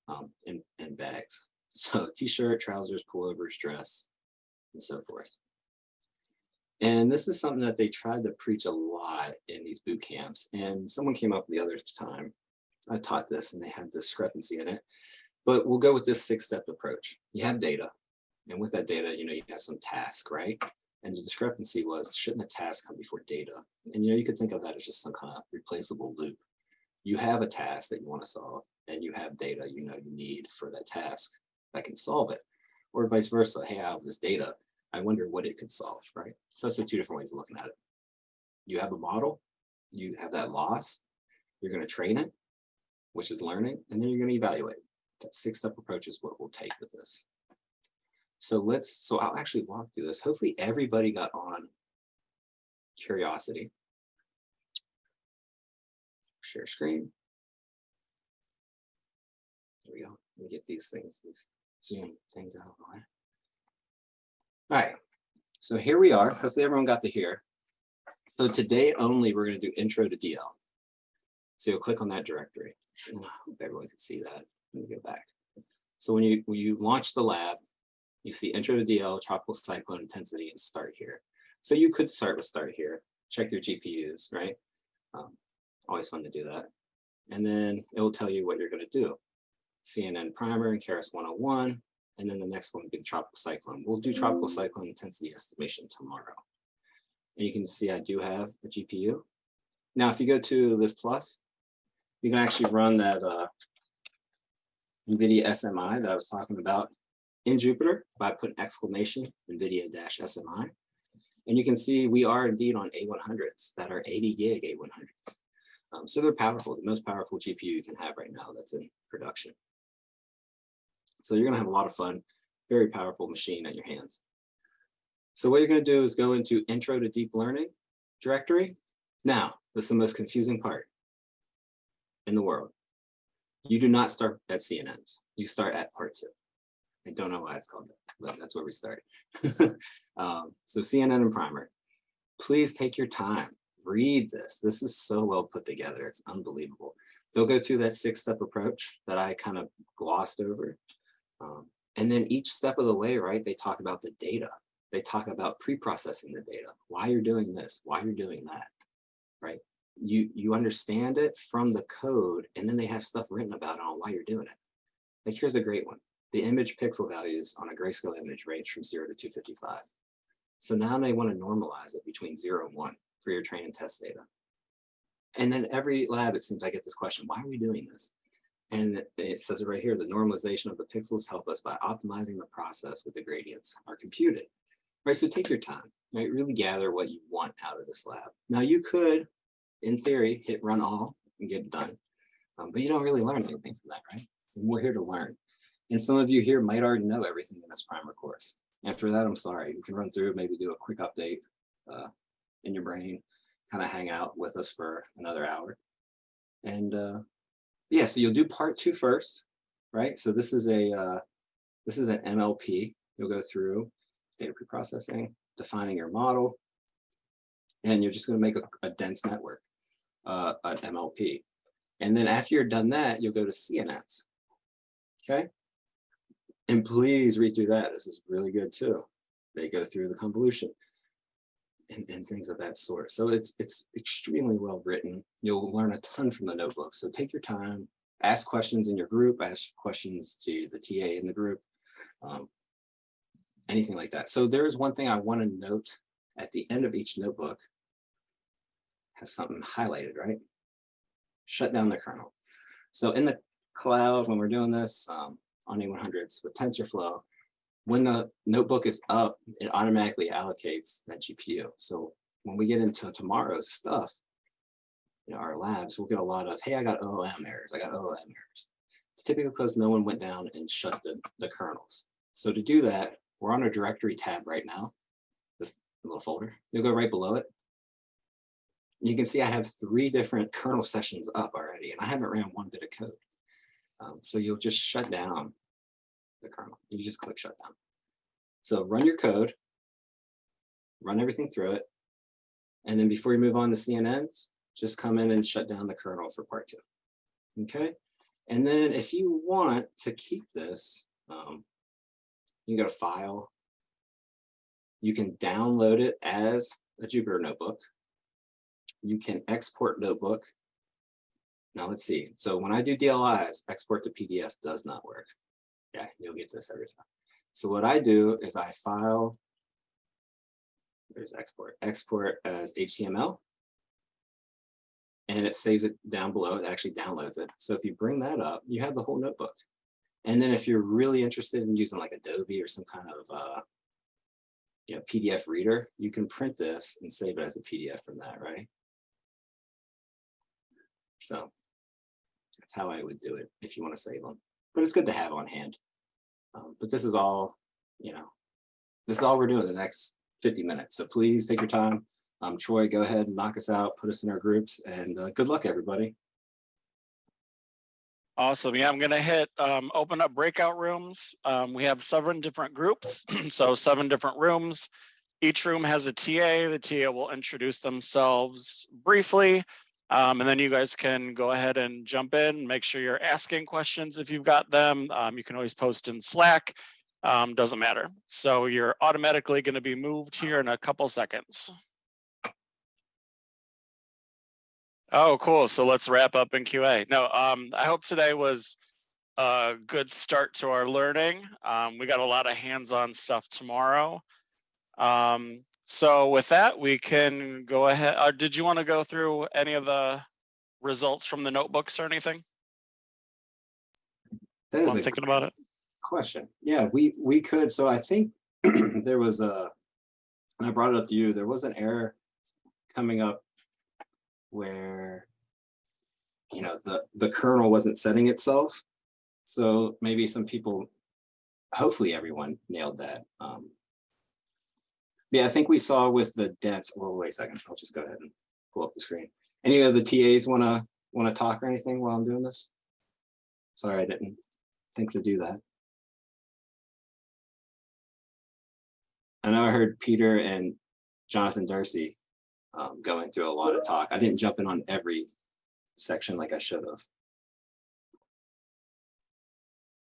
um, and, and bags. So (laughs) t-shirt, trousers, pullovers, dress, and so forth. And this is something that they tried to preach a lot in these boot camps. And someone came up the other time I taught this and they had discrepancy in it. But we'll go with this six-step approach. You have data, and with that data, you know, you have some task, right? And the discrepancy was, shouldn't the task come before data? And you know, you could think of that as just some kind of replaceable loop. You have a task that you want to solve, and you have data you know you need for that task that can solve it. Or vice versa, hey, I have this data, I wonder what it could solve, right? So that's the two different ways of looking at it. You have a model, you have that loss, you're going to train it, which is learning, and then you're going to evaluate. That six-step approach is what we'll take with this. So let's, so I'll actually walk through this. Hopefully everybody got on curiosity. Share screen. There we go. Let me get these things, these Zoom things out of way. All right, so here we are. Hopefully everyone got to hear. So today only, we're going to do intro to DL. So you'll click on that directory. I hope everyone can see that. Let me go back. So when you when you launch the lab, you see intro to DL, tropical cyclone intensity, and start here. So you could start with start here, check your GPUs, right? Um, always fun to do that. And then it will tell you what you're going to do. CNN primer and Keras 101. And then the next one would be tropical cyclone. We'll do tropical cyclone intensity estimation tomorrow. And you can see I do have a GPU. Now, if you go to this plus, you can actually run that uh, NVIDIA SMI that I was talking about in Jupyter by putting exclamation NVIDIA-SMI. And you can see we are indeed on A100s that are 80 gig A100s. Um, so they're powerful, the most powerful GPU you can have right now that's in production. So you're gonna have a lot of fun, very powerful machine at your hands. So what you're gonna do is go into intro to deep learning directory. Now, this is the most confusing part in the world. You do not start at CNNs, you start at part two. I don't know why it's called that, but that's where we start. (laughs) um, so CNN and primer, please take your time, read this. This is so well put together, it's unbelievable. They'll go through that six step approach that I kind of glossed over. Um, and then each step of the way, right, they talk about the data. They talk about pre-processing the data, why you're doing this, why you're doing that, right? You, you understand it from the code, and then they have stuff written about it on why you're doing it. Like here's a great one the image pixel values on a grayscale image range from zero to 255. So now they want to normalize it between zero and one for your train and test data. And then every lab, it seems I get this question, why are we doing this? And it says it right here, the normalization of the pixels help us by optimizing the process with the gradients are computed. Right, so take your time, right? Really gather what you want out of this lab. Now you could, in theory, hit run all and get it done. Um, but you don't really learn anything from that, right? And we're here to learn. And some of you here might already know everything in this primer course. After that, I'm sorry. You can run through, maybe do a quick update uh, in your brain, kind of hang out with us for another hour. And uh, yeah, so you'll do part two first, right? So this is a uh, this is an MLP. You'll go through data preprocessing, defining your model, and you're just going to make a, a dense network, uh, an MLP. And then after you're done that, you'll go to CNNs. Okay. And please read through that. This is really good too. They go through the convolution and, and things of that sort. So it's it's extremely well written. You'll learn a ton from the notebook. So take your time, ask questions in your group, ask questions to the TA in the group, um, anything like that. So there is one thing I want to note at the end of each notebook, has something highlighted, right? Shut down the kernel. So in the cloud, when we're doing this, um, on A100s with TensorFlow, when the notebook is up, it automatically allocates that GPU. So when we get into tomorrow's stuff, in our labs, we'll get a lot of, hey, I got OOM errors, I got OOM errors. It's typically because no one went down and shut the, the kernels. So to do that, we're on a directory tab right now, this little folder. You'll go right below it. You can see I have three different kernel sessions up already, and I haven't ran one bit of code. Um, so you'll just shut down the kernel. You just click shut down. So run your code, run everything through it. And then before you move on to CNNs, just come in and shut down the kernel for part two. Okay. And then if you want to keep this, um, you can go to file. You can download it as a Jupyter notebook. You can export notebook now let's see. So when I do DLIs, export to PDF does not work. Yeah, you'll get this every time. So what I do is I file, there's export, export as HTML, and it saves it down below. It actually downloads it. So if you bring that up, you have the whole notebook. And then if you're really interested in using like Adobe or some kind of uh, you know, PDF reader, you can print this and save it as a PDF from that, right? So that's how I would do it if you want to save them. But it's good to have on hand. Um, but this is all, you know, this is all we're doing the next 50 minutes. So please take your time. Um, Troy, go ahead and knock us out, put us in our groups, and uh, good luck, everybody. Awesome. Yeah, I'm going to hit um, open up breakout rooms. Um, we have seven different groups, (clears throat) so seven different rooms. Each room has a TA. The TA will introduce themselves briefly. Um, and then you guys can go ahead and jump in, make sure you're asking questions if you've got them. Um, you can always post in Slack. um, doesn't matter. So you're automatically going to be moved here in a couple seconds. Oh, cool. So let's wrap up in QA. No, um, I hope today was a good start to our learning. Um, we got a lot of hands-on stuff tomorrow. Um, so with that, we can go ahead. Uh, did you want to go through any of the results from the notebooks or anything? That is I'm a thinking about it. question. Yeah, we, we could, so I think (clears throat) there was a, and I brought it up to you, there was an error coming up where, you know, the, the kernel wasn't setting itself. So maybe some people, hopefully everyone nailed that. Um, Yeah, I think we saw with the dense, well, wait a second, I'll just go ahead and pull up the screen. Any of the TAs wanna, wanna talk or anything while I'm doing this? Sorry, I didn't think to do that. I know I heard Peter and Jonathan Darcy um, going through a lot of talk. I didn't jump in on every section like I should have.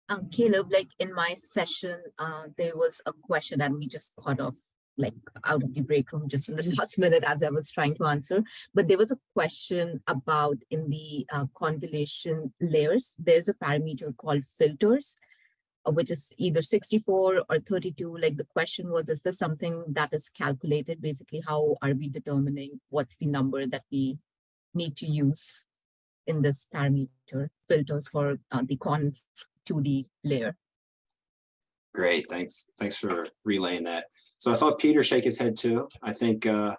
Um, Caleb, like in my session, uh, there was a question and we just cut off like out of the break room just in the (laughs) last minute as I was trying to answer. But there was a question about in the uh, convolution layers, there's a parameter called filters, uh, which is either 64 or 32. Like the question was, is this something that is calculated? Basically, how are we determining what's the number that we need to use in this parameter filters for uh, the conv 2D layer. Great, thanks. Thanks for relaying that. So I saw Peter shake his head too. I think uh,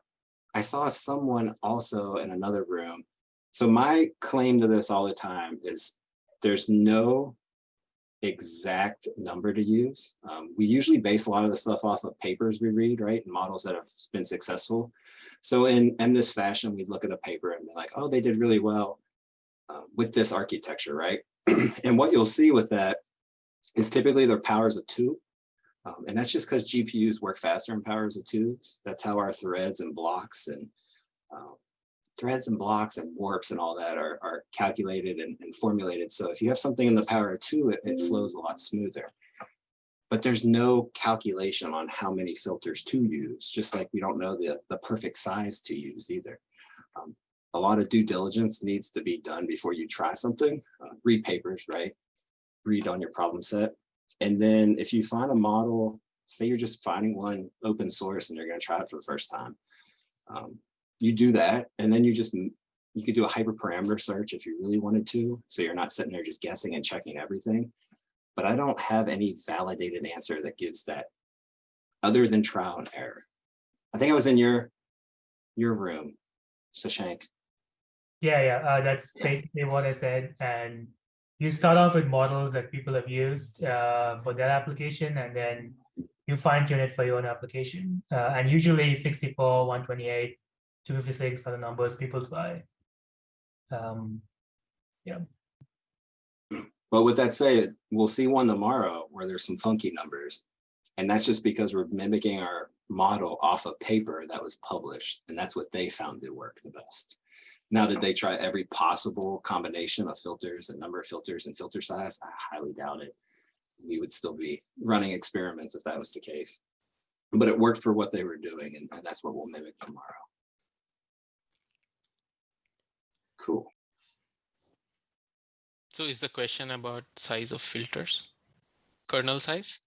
I saw someone also in another room. So my claim to this all the time is there's no exact number to use. Um, we usually base a lot of the stuff off of papers we read, right? And models that have been successful. So in, this fashion, we look at a paper and be like, oh, they did really well uh, with this architecture, right? (clears throat) and what you'll see with that is typically their powers of two. Um, and that's just because GPUs work faster in powers of twos. That's how our threads and blocks and uh, threads and blocks and warps and all that are, are calculated and, and formulated. So if you have something in the power of two, it, it flows a lot smoother. But there's no calculation on how many filters to use, just like we don't know the, the perfect size to use either. Um, a lot of due diligence needs to be done before you try something. Uh, read papers, right? Read on your problem set. And then if you find a model, say you're just finding one open source and you're going to try it for the first time, um, you do that. And then you just, you could do a hyperparameter search if you really wanted to. So you're not sitting there just guessing and checking everything. But I don't have any validated answer that gives that other than trial and error. I think I was in your, your room, Sashank. Yeah, yeah, uh, that's basically what I said. And you start off with models that people have used uh, for their application, and then you fine tune it for your own application. Uh, and usually 64, 128, 256 are the numbers people try. Um, yeah. But with that said, we'll see one tomorrow where there's some funky numbers. And that's just because we're mimicking our model off a paper that was published. And that's what they found to work the best. Now, did they try every possible combination of filters and number of filters and filter size? I highly doubt it. We would still be running experiments if that was the case. But it worked for what they were doing, and, and that's what we'll mimic tomorrow. Cool. So is the question about size of filters? Kernel size?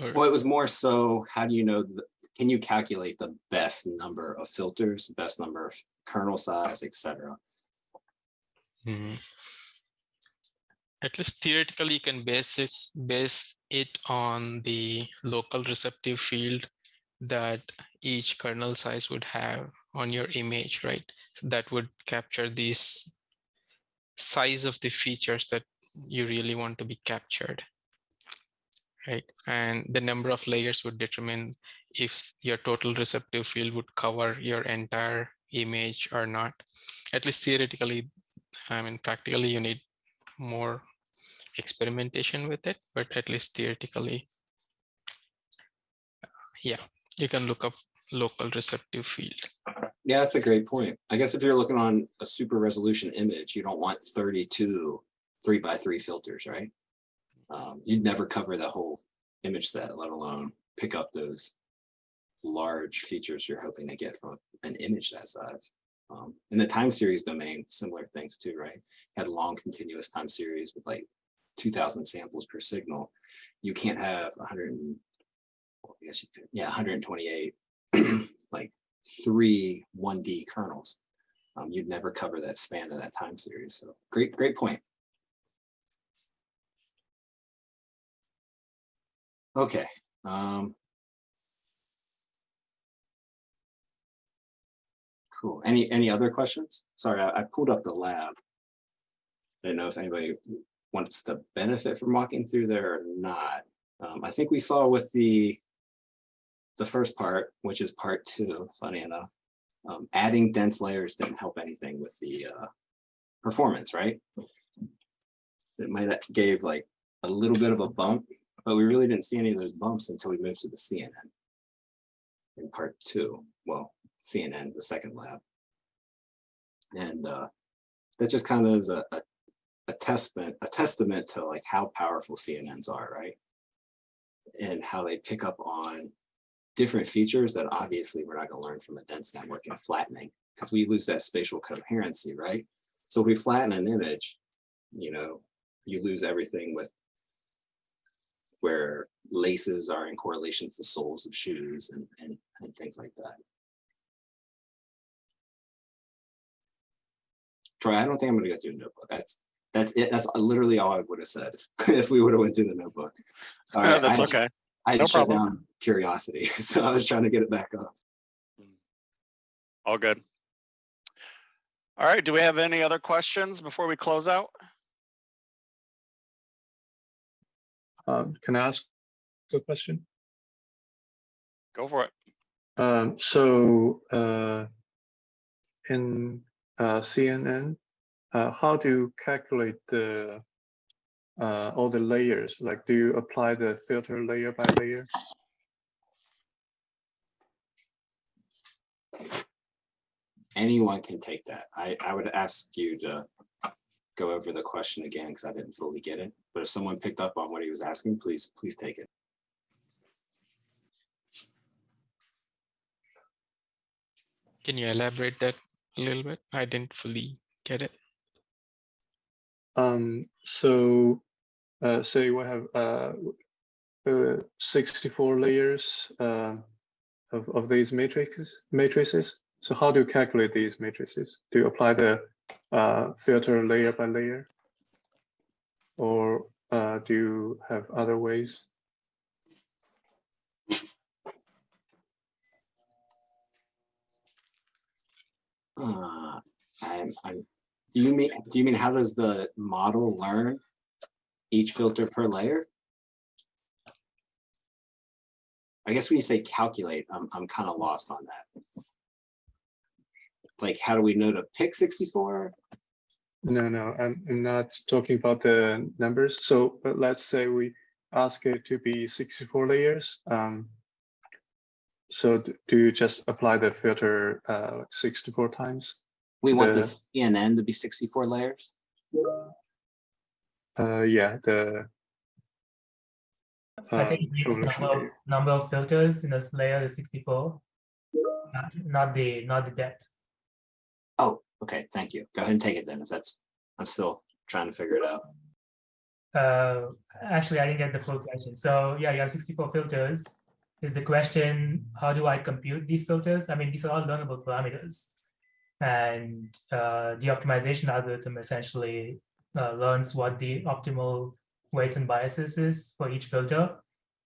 Or- Well, it was more so, how do you know, the- can you calculate the best number of filters, best number of kernel size, et cetera? Mhm. At least theoretically, you can base this, base it on the local receptive field that each kernel size would have on your image, right? So that would capture this size of the features that you really want to be captured. Right, and the number of layers would determine if your total receptive field would cover your entire image or not. At least theoretically, I mean, practically you need more experimentation with it, but at least theoretically, yeah, you can look up local receptive field. Yeah, that's a great point. I guess if you're looking on a super resolution image, you don't want 32 three by three filters, right? Um, you'd never cover the whole image set, let alone pick up those large features you're hoping to get from an image that size. Um, in the time series domain, similar things too, right? Had long continuous time series with like two thousand samples per signal. You can't have hundred well, I guess you could, yeah, hundred and twenty-eight, (clears throat) like three one D kernels. Um, you'd never cover that span of that time series. So great, great point. Okay, um. Cool. Any, any other questions? Sorry, I, I pulled up the lab. I didn't know if anybody wants to benefit from walking through there or not. Um, I think we saw with the the first part, which is part two, funny enough, um, adding dense layers didn't help anything with the uh, performance, right? It might have gave like a little bit of a bump, but we really didn't see any of those bumps until we moved to the CNN in part two. Well, CNN, the second lab. And uh, that just kind of is a, a, a testament, a testament to like how powerful CNNs are, right? And how they pick up on different features that obviously we're not going to learn from a dense network and flattening because we lose that spatial coherency, right? So if we flatten an image, you know, you lose everything with where laces are in correlation to the soles of shoes and, and, and things like that. Troy, I don't think I'm gonna go through the notebook. That's, that's it. That's literally all I would have said (laughs) if we would have went through the notebook. Sorry, Yeah, That's I- okay. I had No shut down curiosity, (laughs) so I was trying to get it back up. All good. All right, do we have any other questions before we close out? Um, can I ask a question? Go for it. Um, so, uh, in, CNN, uh, how do you calculate the, uh, all the layers? Like, do you apply the filter layer by layer? Anyone can take that. I, I would ask you to go over the question again, because I didn't fully get it. But if someone picked up on what he was asking, please, please take it. Can you elaborate that a little bit? I didn't fully get it. Um, so, uh, say we have, uh, uh, sixty-four layers, uh, of, of these matrices, matrices. So how do you calculate these matrices? Do you apply the, uh, filter layer by layer? Or, uh, do you have other ways? Uh, I'm, I'm, do you mean, do you mean how does the model learn each filter per layer? I guess when you say calculate, I'm, I'm kind of lost on that. Like, how do we know to pick sixty-four? No, no, I'm, I'm not talking about the numbers. So let's say we ask it to be 64 layers. Um, so do you just apply the filter uh, like 64 times? We want the The- CNN to be sixty-four layers? Uh, yeah, the. I think um, it needs number of, number of filters in this layer is sixty-four. not- Not the, not the depth. Oh, okay, thank you. Go ahead and take it then, if that's, I'm still trying to figure it out. Uh, actually, I didn't get the full question. So yeah, you have sixty-four filters. Is the question, how do I compute these filters? I mean, these are all learnable parameters. And uh, the optimization algorithm essentially uh, learns what the optimal weights and biases is for each filter.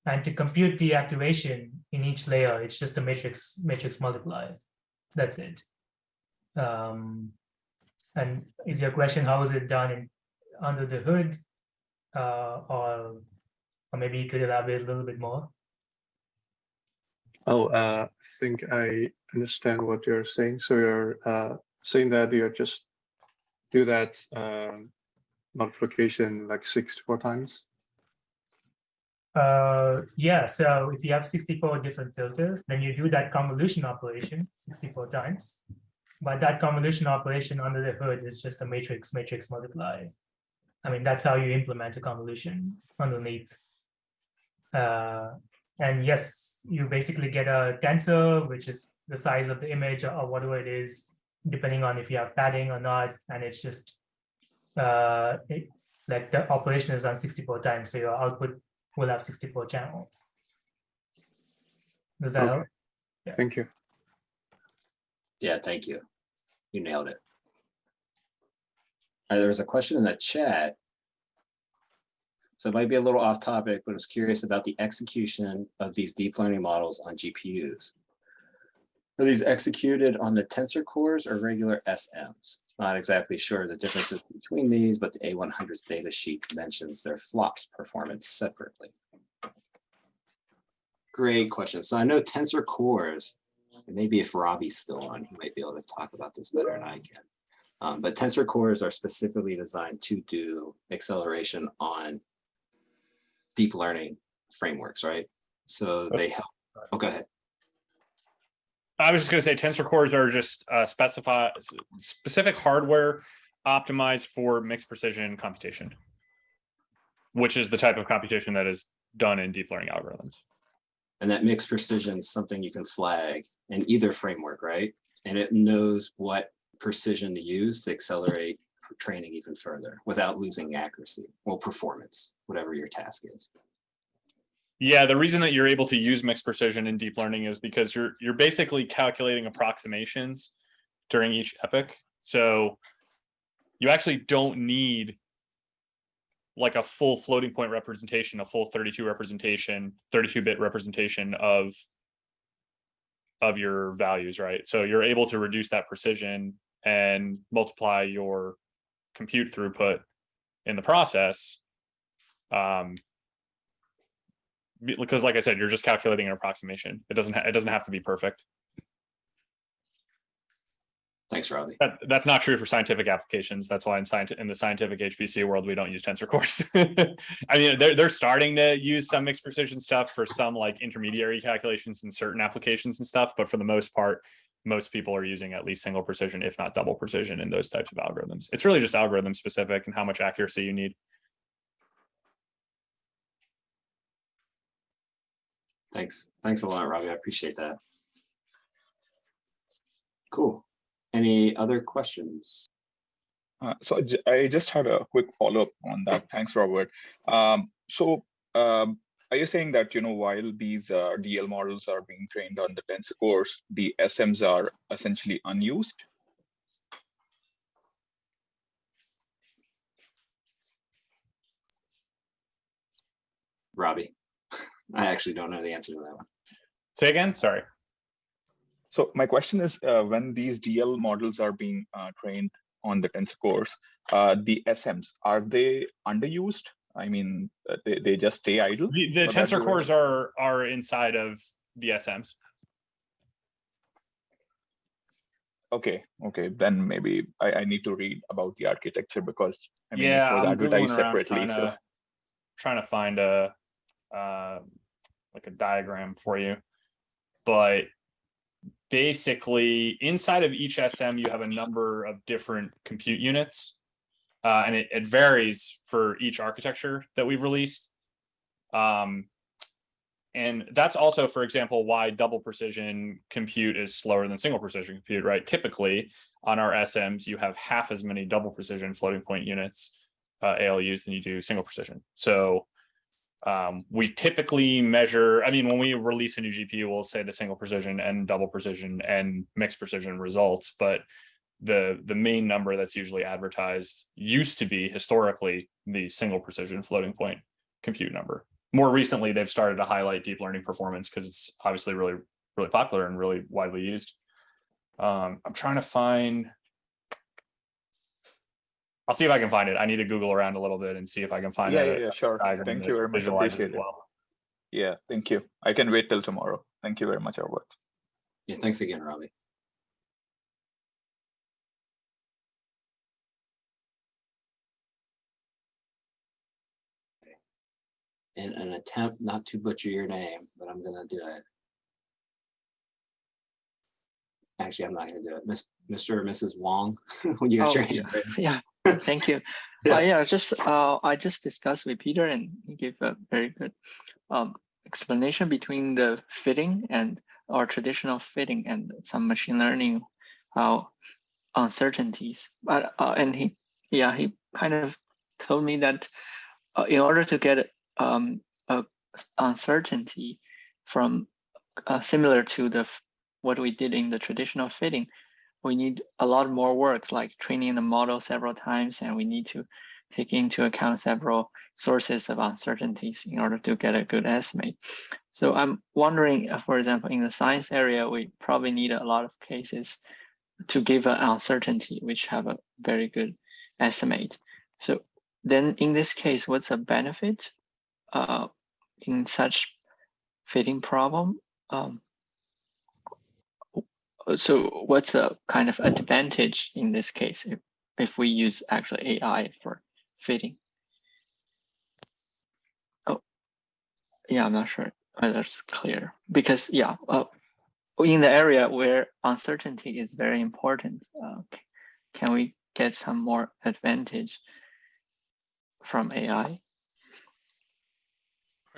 And to compute the activation in each layer, it's just a matrix matrix multiplier. That's it. Um, and is your question how is it done in, under the hood? uh, or, or maybe you could elaborate a little bit more. Oh, uh, I think I understand what you're saying. So you're uh, saying that you're just do that um, multiplication like 64 times? Uh, yeah, so if you have 64 different filters, then you do that convolution operation 64 times. But that convolution operation under the hood is just a matrix matrix multiply. I mean, that's how you implement a convolution underneath. Uh, and yes, you basically get a tensor, which is the size of the image or whatever it is, depending on if you have padding or not. And it's just uh, it, like the operation is on 64 times, so your output will have 64 channels. Does that Okay. help? Thank you. Yeah, thank you. You nailed it. Uh, there was a question in the chat. So it might be a little off topic, but I was curious about the execution of these deep learning models on GPUs. Are these executed on the tensor cores or regular SMs? Not exactly sure the differences between these, but the A100's data sheet mentions their flops performance separately. Great question. So I know tensor cores, maybe if Robbie's still on, he might be able to talk about this better than I can. Um, but tensor cores are specifically designed to do acceleration on deep learning frameworks, right? So they help. Oh, go ahead. I was just gonna say tensor cores are just uh, specify specific hardware optimized for mixed precision computation, which is the type of computation that is done in deep learning algorithms. And that mixed precision is something you can flag in either framework, right? And it knows what precision to use to accelerate for training even further without losing accuracy or performance, whatever your task is. Yeah, the reason that you're able to use mixed precision in deep learning is because you're you're basically calculating approximations during each epoch. So you actually don't need like a full floating point representation, a full 32 representation, 32 bit representation of of your values, right? So you're able to reduce that precision and multiply your compute throughput in the process. Um, because like I said, you're just calculating an approximation. It doesn't, it doesn't have to be perfect. Thanks, Robbie. That, that's not true for scientific applications. That's why in in the scientific HPC world, we don't use tensor cores. (laughs) I mean, they're, they're starting to use some mixed precision stuff for some like intermediary calculations in certain applications and stuff. But for the most part, most people are using at least single precision, if not double precision in those types of algorithms. It's really just algorithm specific and how much accuracy you need. Thanks. Thanks a lot, Robbie. I appreciate that. Cool. Any other questions? Uh, So I just had a quick follow-up on that. Thanks, Robert. Um, So um, are you saying that, you know, while these uh, DL models are being trained on the tensor cores, the SMs are essentially unused? Robbie? I actually don't know the answer to that one. Say again, sorry. So my question is, uh, when these DL models are being uh, trained on the tensor cores, uh, the SMs, are they underused? I mean, uh, they, they just stay idle? The, the tensor cores are, are inside of the SMs. Okay, okay, then maybe I, I need to read about the architecture because I mean, Yeah, it was I'm advertised separately, trying so. to, trying to find a, uh, like a diagram for you. But basically, inside of each SM, you have a number of different compute units. Uh, and it, it varies for each architecture that we've released. Um, and that's also, for example, why double precision compute is slower than single precision compute, right? Typically, on our SMs, you have half as many double precision floating point units, uh, ALUs, than you do single precision. So um, we typically measure, I mean, when we release a new GPU, we'll say the single precision and double precision and mixed precision results, but the the main number that's usually advertised used to be historically the single precision floating point compute number. More recently, they've started to highlight deep learning performance because it's obviously really, really popular and really widely used. Um, I'm trying to find. I'll see if I can find it. I need to Google around a little bit and see if I can find Yeah, a yeah, yeah, sure. Thank you very much. visualizes it Appreciate it. well. Yeah, thank you. I can wait till tomorrow. Thank you very much, Robert. Yeah, thanks again, Robbie. In an attempt not to butcher your name, but I'm gonna do it. Actually, I'm not gonna do it. Miss, Mr. or Mrs. Wong, (laughs) when you got your Oh, hand raised. Yeah, (laughs) thank you. Yeah. Uh, yeah, just, uh, I just discussed with Peter and he gave a very good um, explanation between the fitting and or traditional fitting and some machine learning uh, uncertainties. But uh, and he, yeah, he kind of told me that uh, in order to get um, a uncertainty from uh, similar to the what we did in the traditional fitting, we need a lot more work, like training the model several times, and we need to take into account several sources of uncertainties in order to get a good estimate. So I'm wondering, uh, for example, in the science area, we probably need a lot of cases to give an uncertainty, which have a very good estimate. So then in this case, what's the benefit uh, in such fitting problem? Um, so what's a kind of advantage in this case if, if we use actually AI for fitting? Oh, yeah, I'm not sure whether it's clear because yeah, uh, in the area where uncertainty is very important, uh, can we get some more advantage from AI?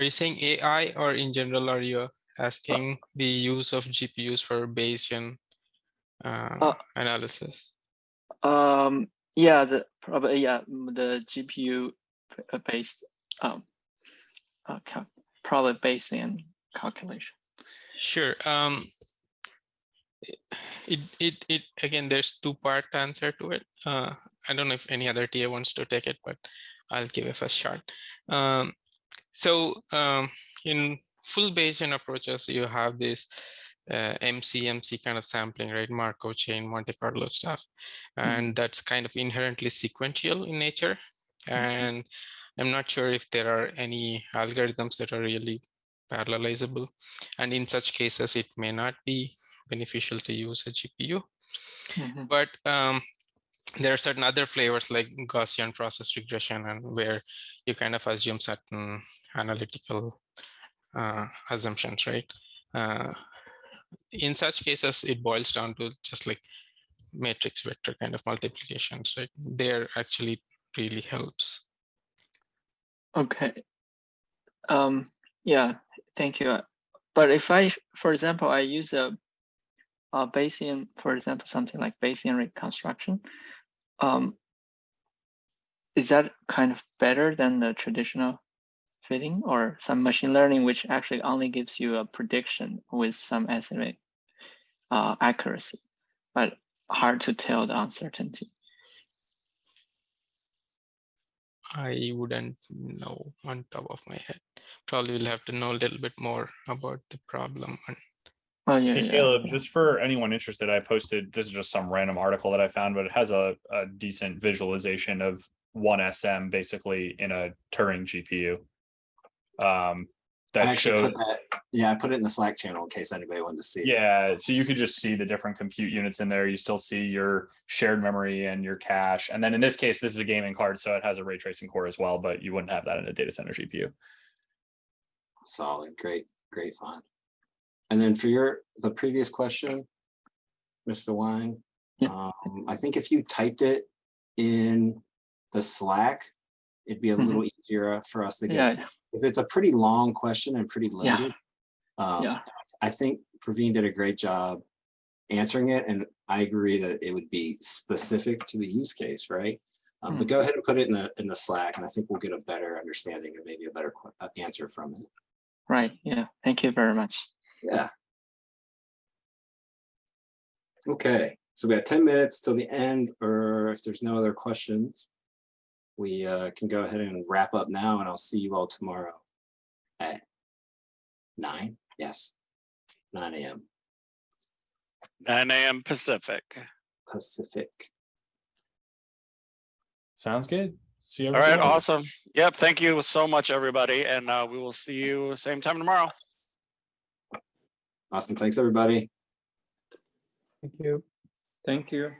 Are you saying AI or in general, are you asking the use of GPUs for Bayesian uh, Uh, analysis? Um, yeah, the probably yeah the GPU uh, based um, uh, probably Bayesian calculation. Sure. Um, it, it, it, again, there's two part answer to it. Uh, I don't know if any other TA wants to take it, but I'll give a first shot. Um, so um, in full Bayesian approaches, you have this uh, MCMC kind of sampling, right? Markov chain, Monte Carlo stuff. And that's kind of inherently sequential in nature. And I'm not sure if there are any algorithms that are really parallelizable. And in such cases, it may not be beneficial to use a GPU. Mhm. But um, there are certain other flavors like Gaussian process regression and where you kind of assume certain analytical uh, assumptions, right? Uh, in such cases, it boils down to just like matrix vector kind of multiplications, right? There actually really helps. Okay. Um, yeah, thank you. But if I, for example, I use a, a Bayesian, for example, something like Bayesian reconstruction, um, is that kind of better than the traditional fitting or some machine learning, which actually only gives you a prediction with some estimate uh, accuracy, but hard to tell the uncertainty? I wouldn't know on top of my head. Probably we'll have to know a little bit more about the problem. and- Oh, yeah, Hey yeah. Caleb, just for anyone interested, I posted, this is just some random article that I found, but it has a, a decent visualization of one SM basically in a Turing GPU. Um, I that actually showed, put that, yeah, I put it in the Slack channel in case anybody wanted to see. it. yeah, so you could just see the different compute units in there. You still see your shared memory and your cache. And then in this case, this is a gaming card, so it has a ray tracing core as well, but you wouldn't have that in a data center GPU. Solid, great, great find. And then for your, the previous question, Mr. Wang, Yeah. um, I think if you typed it in the Slack, it'd be a Mhm. little easier for us to Yeah, get. If it's a pretty long question and pretty Yeah. loaded. um, Yeah. I think Praveen did a great job answering it, and I agree that it would be specific to the use case, right? Um, but Mhm. go ahead and put it in the, in the Slack, and I think we'll get a better understanding and maybe a better uh, answer from it. right. Yeah. Thank you very much. Yeah. Okay, so we have ten minutes till the end, or if there's no other questions, we uh, can go ahead and wrap up now, and I'll see you all tomorrow at nine, yes, nine AM Nine AM Pacific. Pacific. Sounds good. See you. All right, awesome. Yep, thank you so much, everybody, and uh, we will see you same time tomorrow. Awesome, thanks, everybody. Thank you. Thank you.